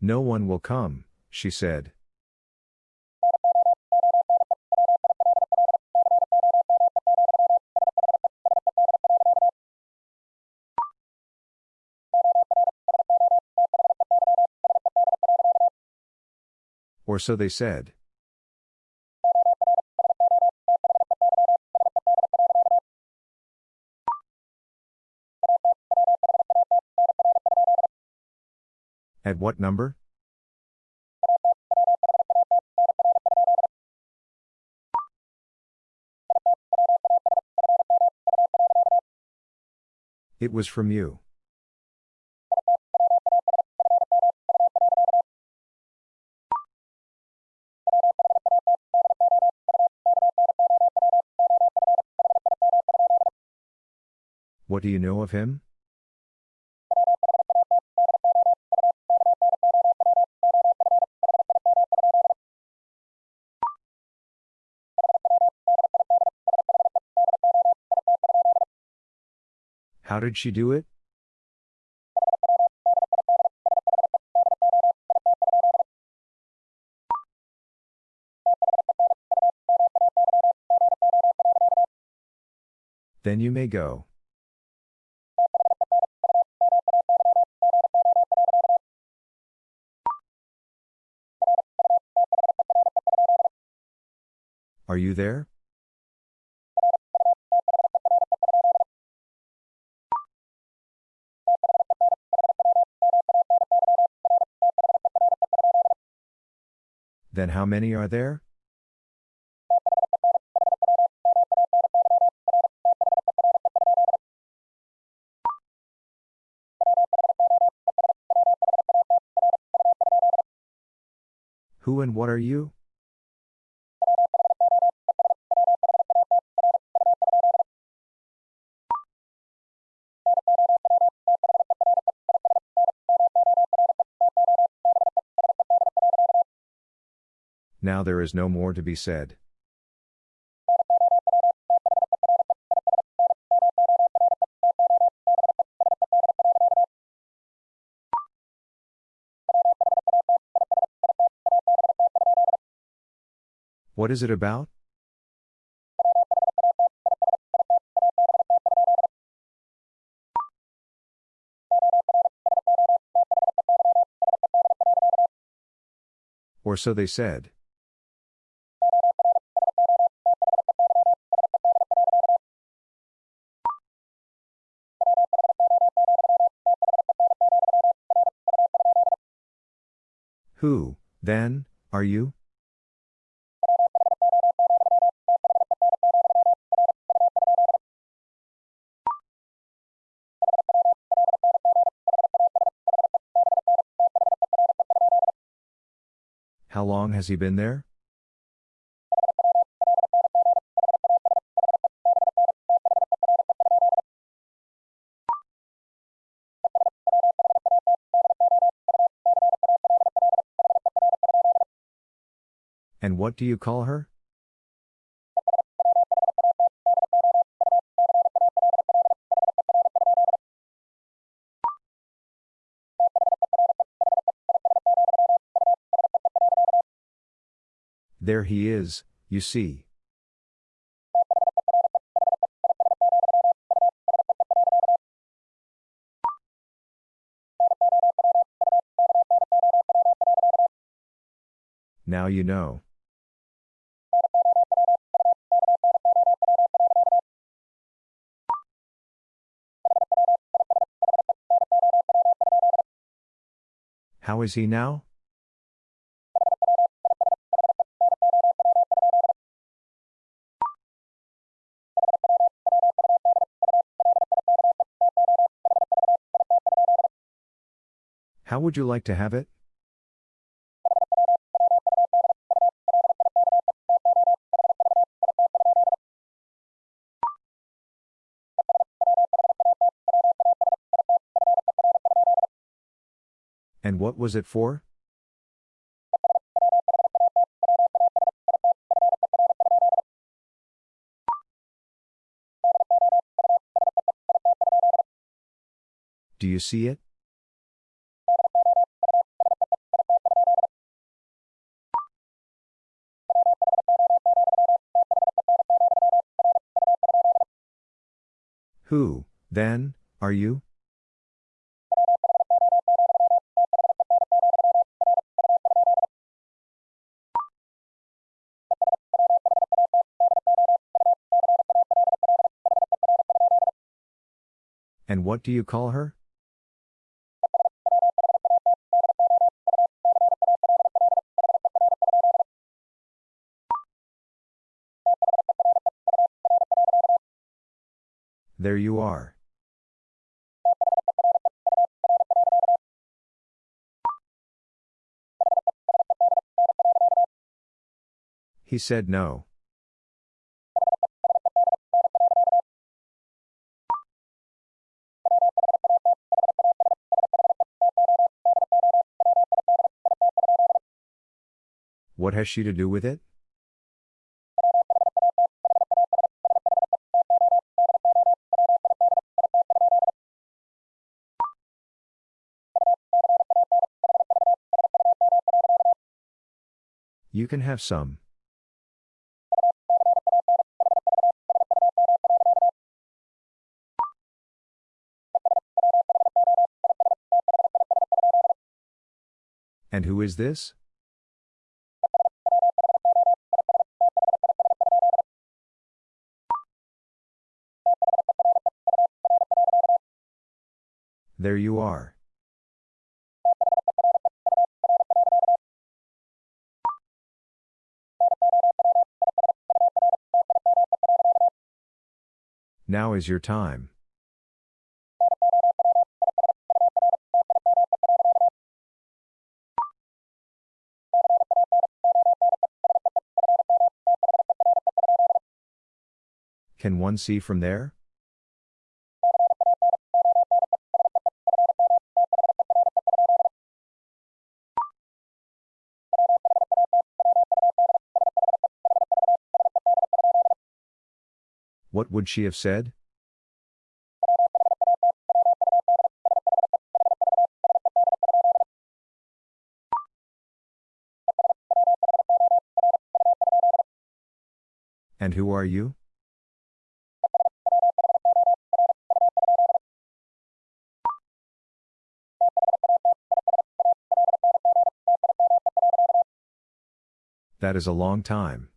No one will come, she said. Or so they said. At what number? It was from you. What do you know of him? How did she do it? Then you may go. Are you there? Then how many are there? Who and what are you? Now there is no more to be said. What is it about? Or so they said. Who, then, are you? How long has he been there? What do you call her? There he is, you see. Now you know. How is he now? How would you like to have it? What was it for? Do you see it? Who, then, are you? What do you call her? There you are. He said no. What has she to do with it? You can have some. And who is this? There you are. Now is your time. Can one see from there? What would she have said? And who are you? That is a long time.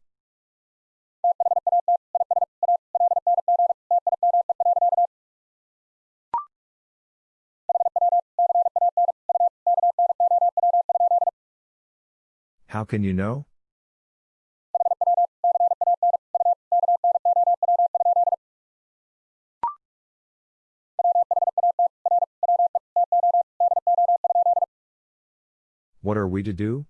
Can you know? What are we to do?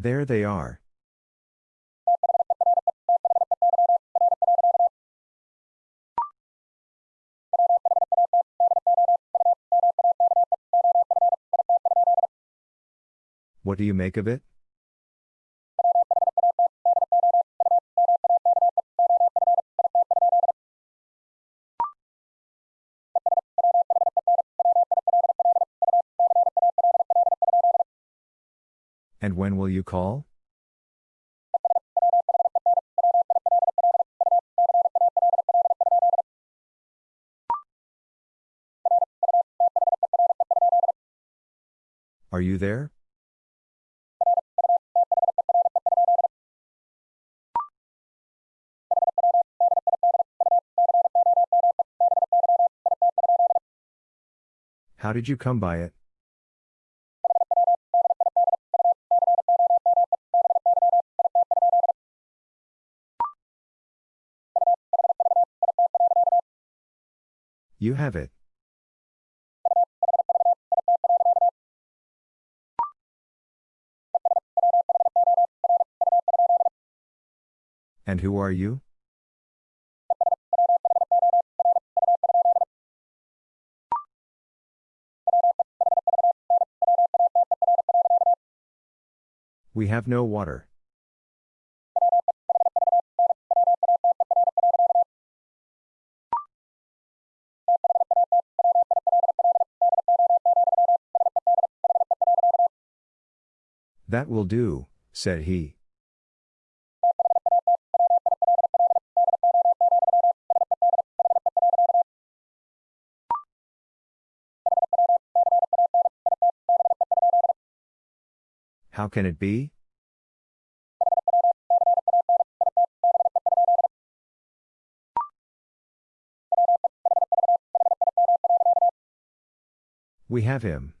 There they are. Do you make of it? And when will you call? Are you there? How did you come by it? You have it. And who are you? We have no water. That will do, said he. How can it be? We have him.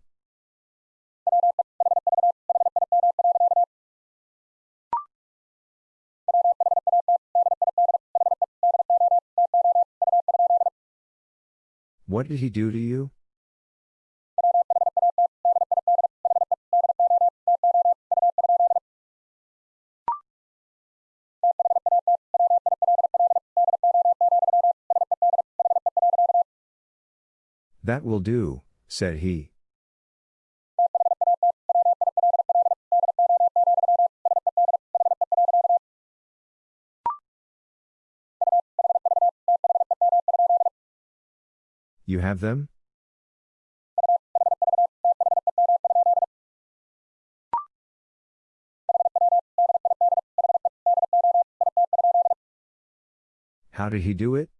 What did he do to you? That will do, said he. You have them? How did he do it?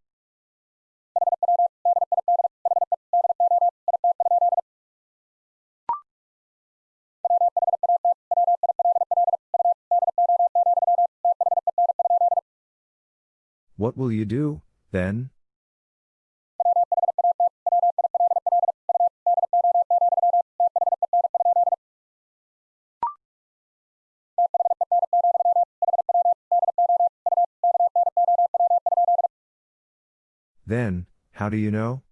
Will you do, then? Then, how do you know?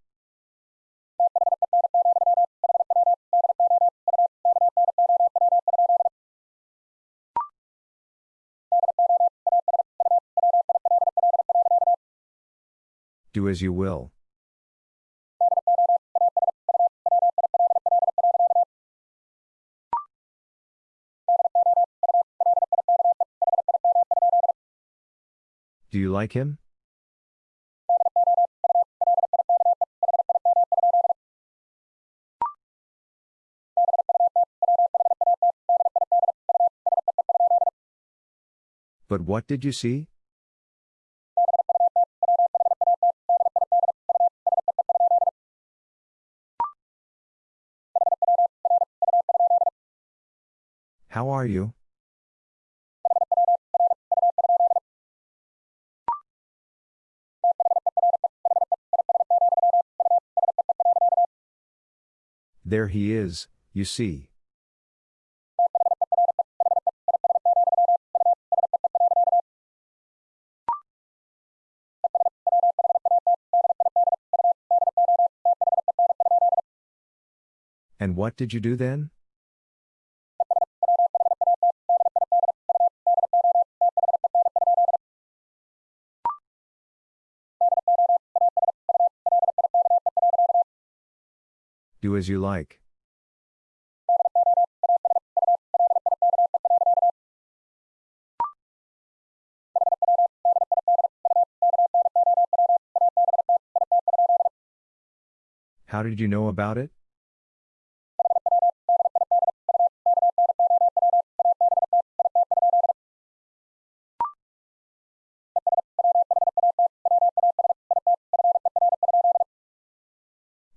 Do as you will. Do you like him? But what did you see? Are you? There he is, you see. And what did you do then? Do as you like. How did you know about it?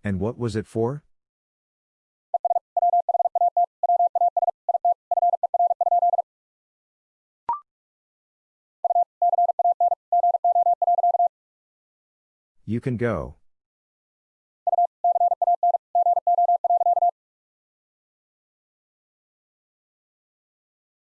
And what was it for? You can go.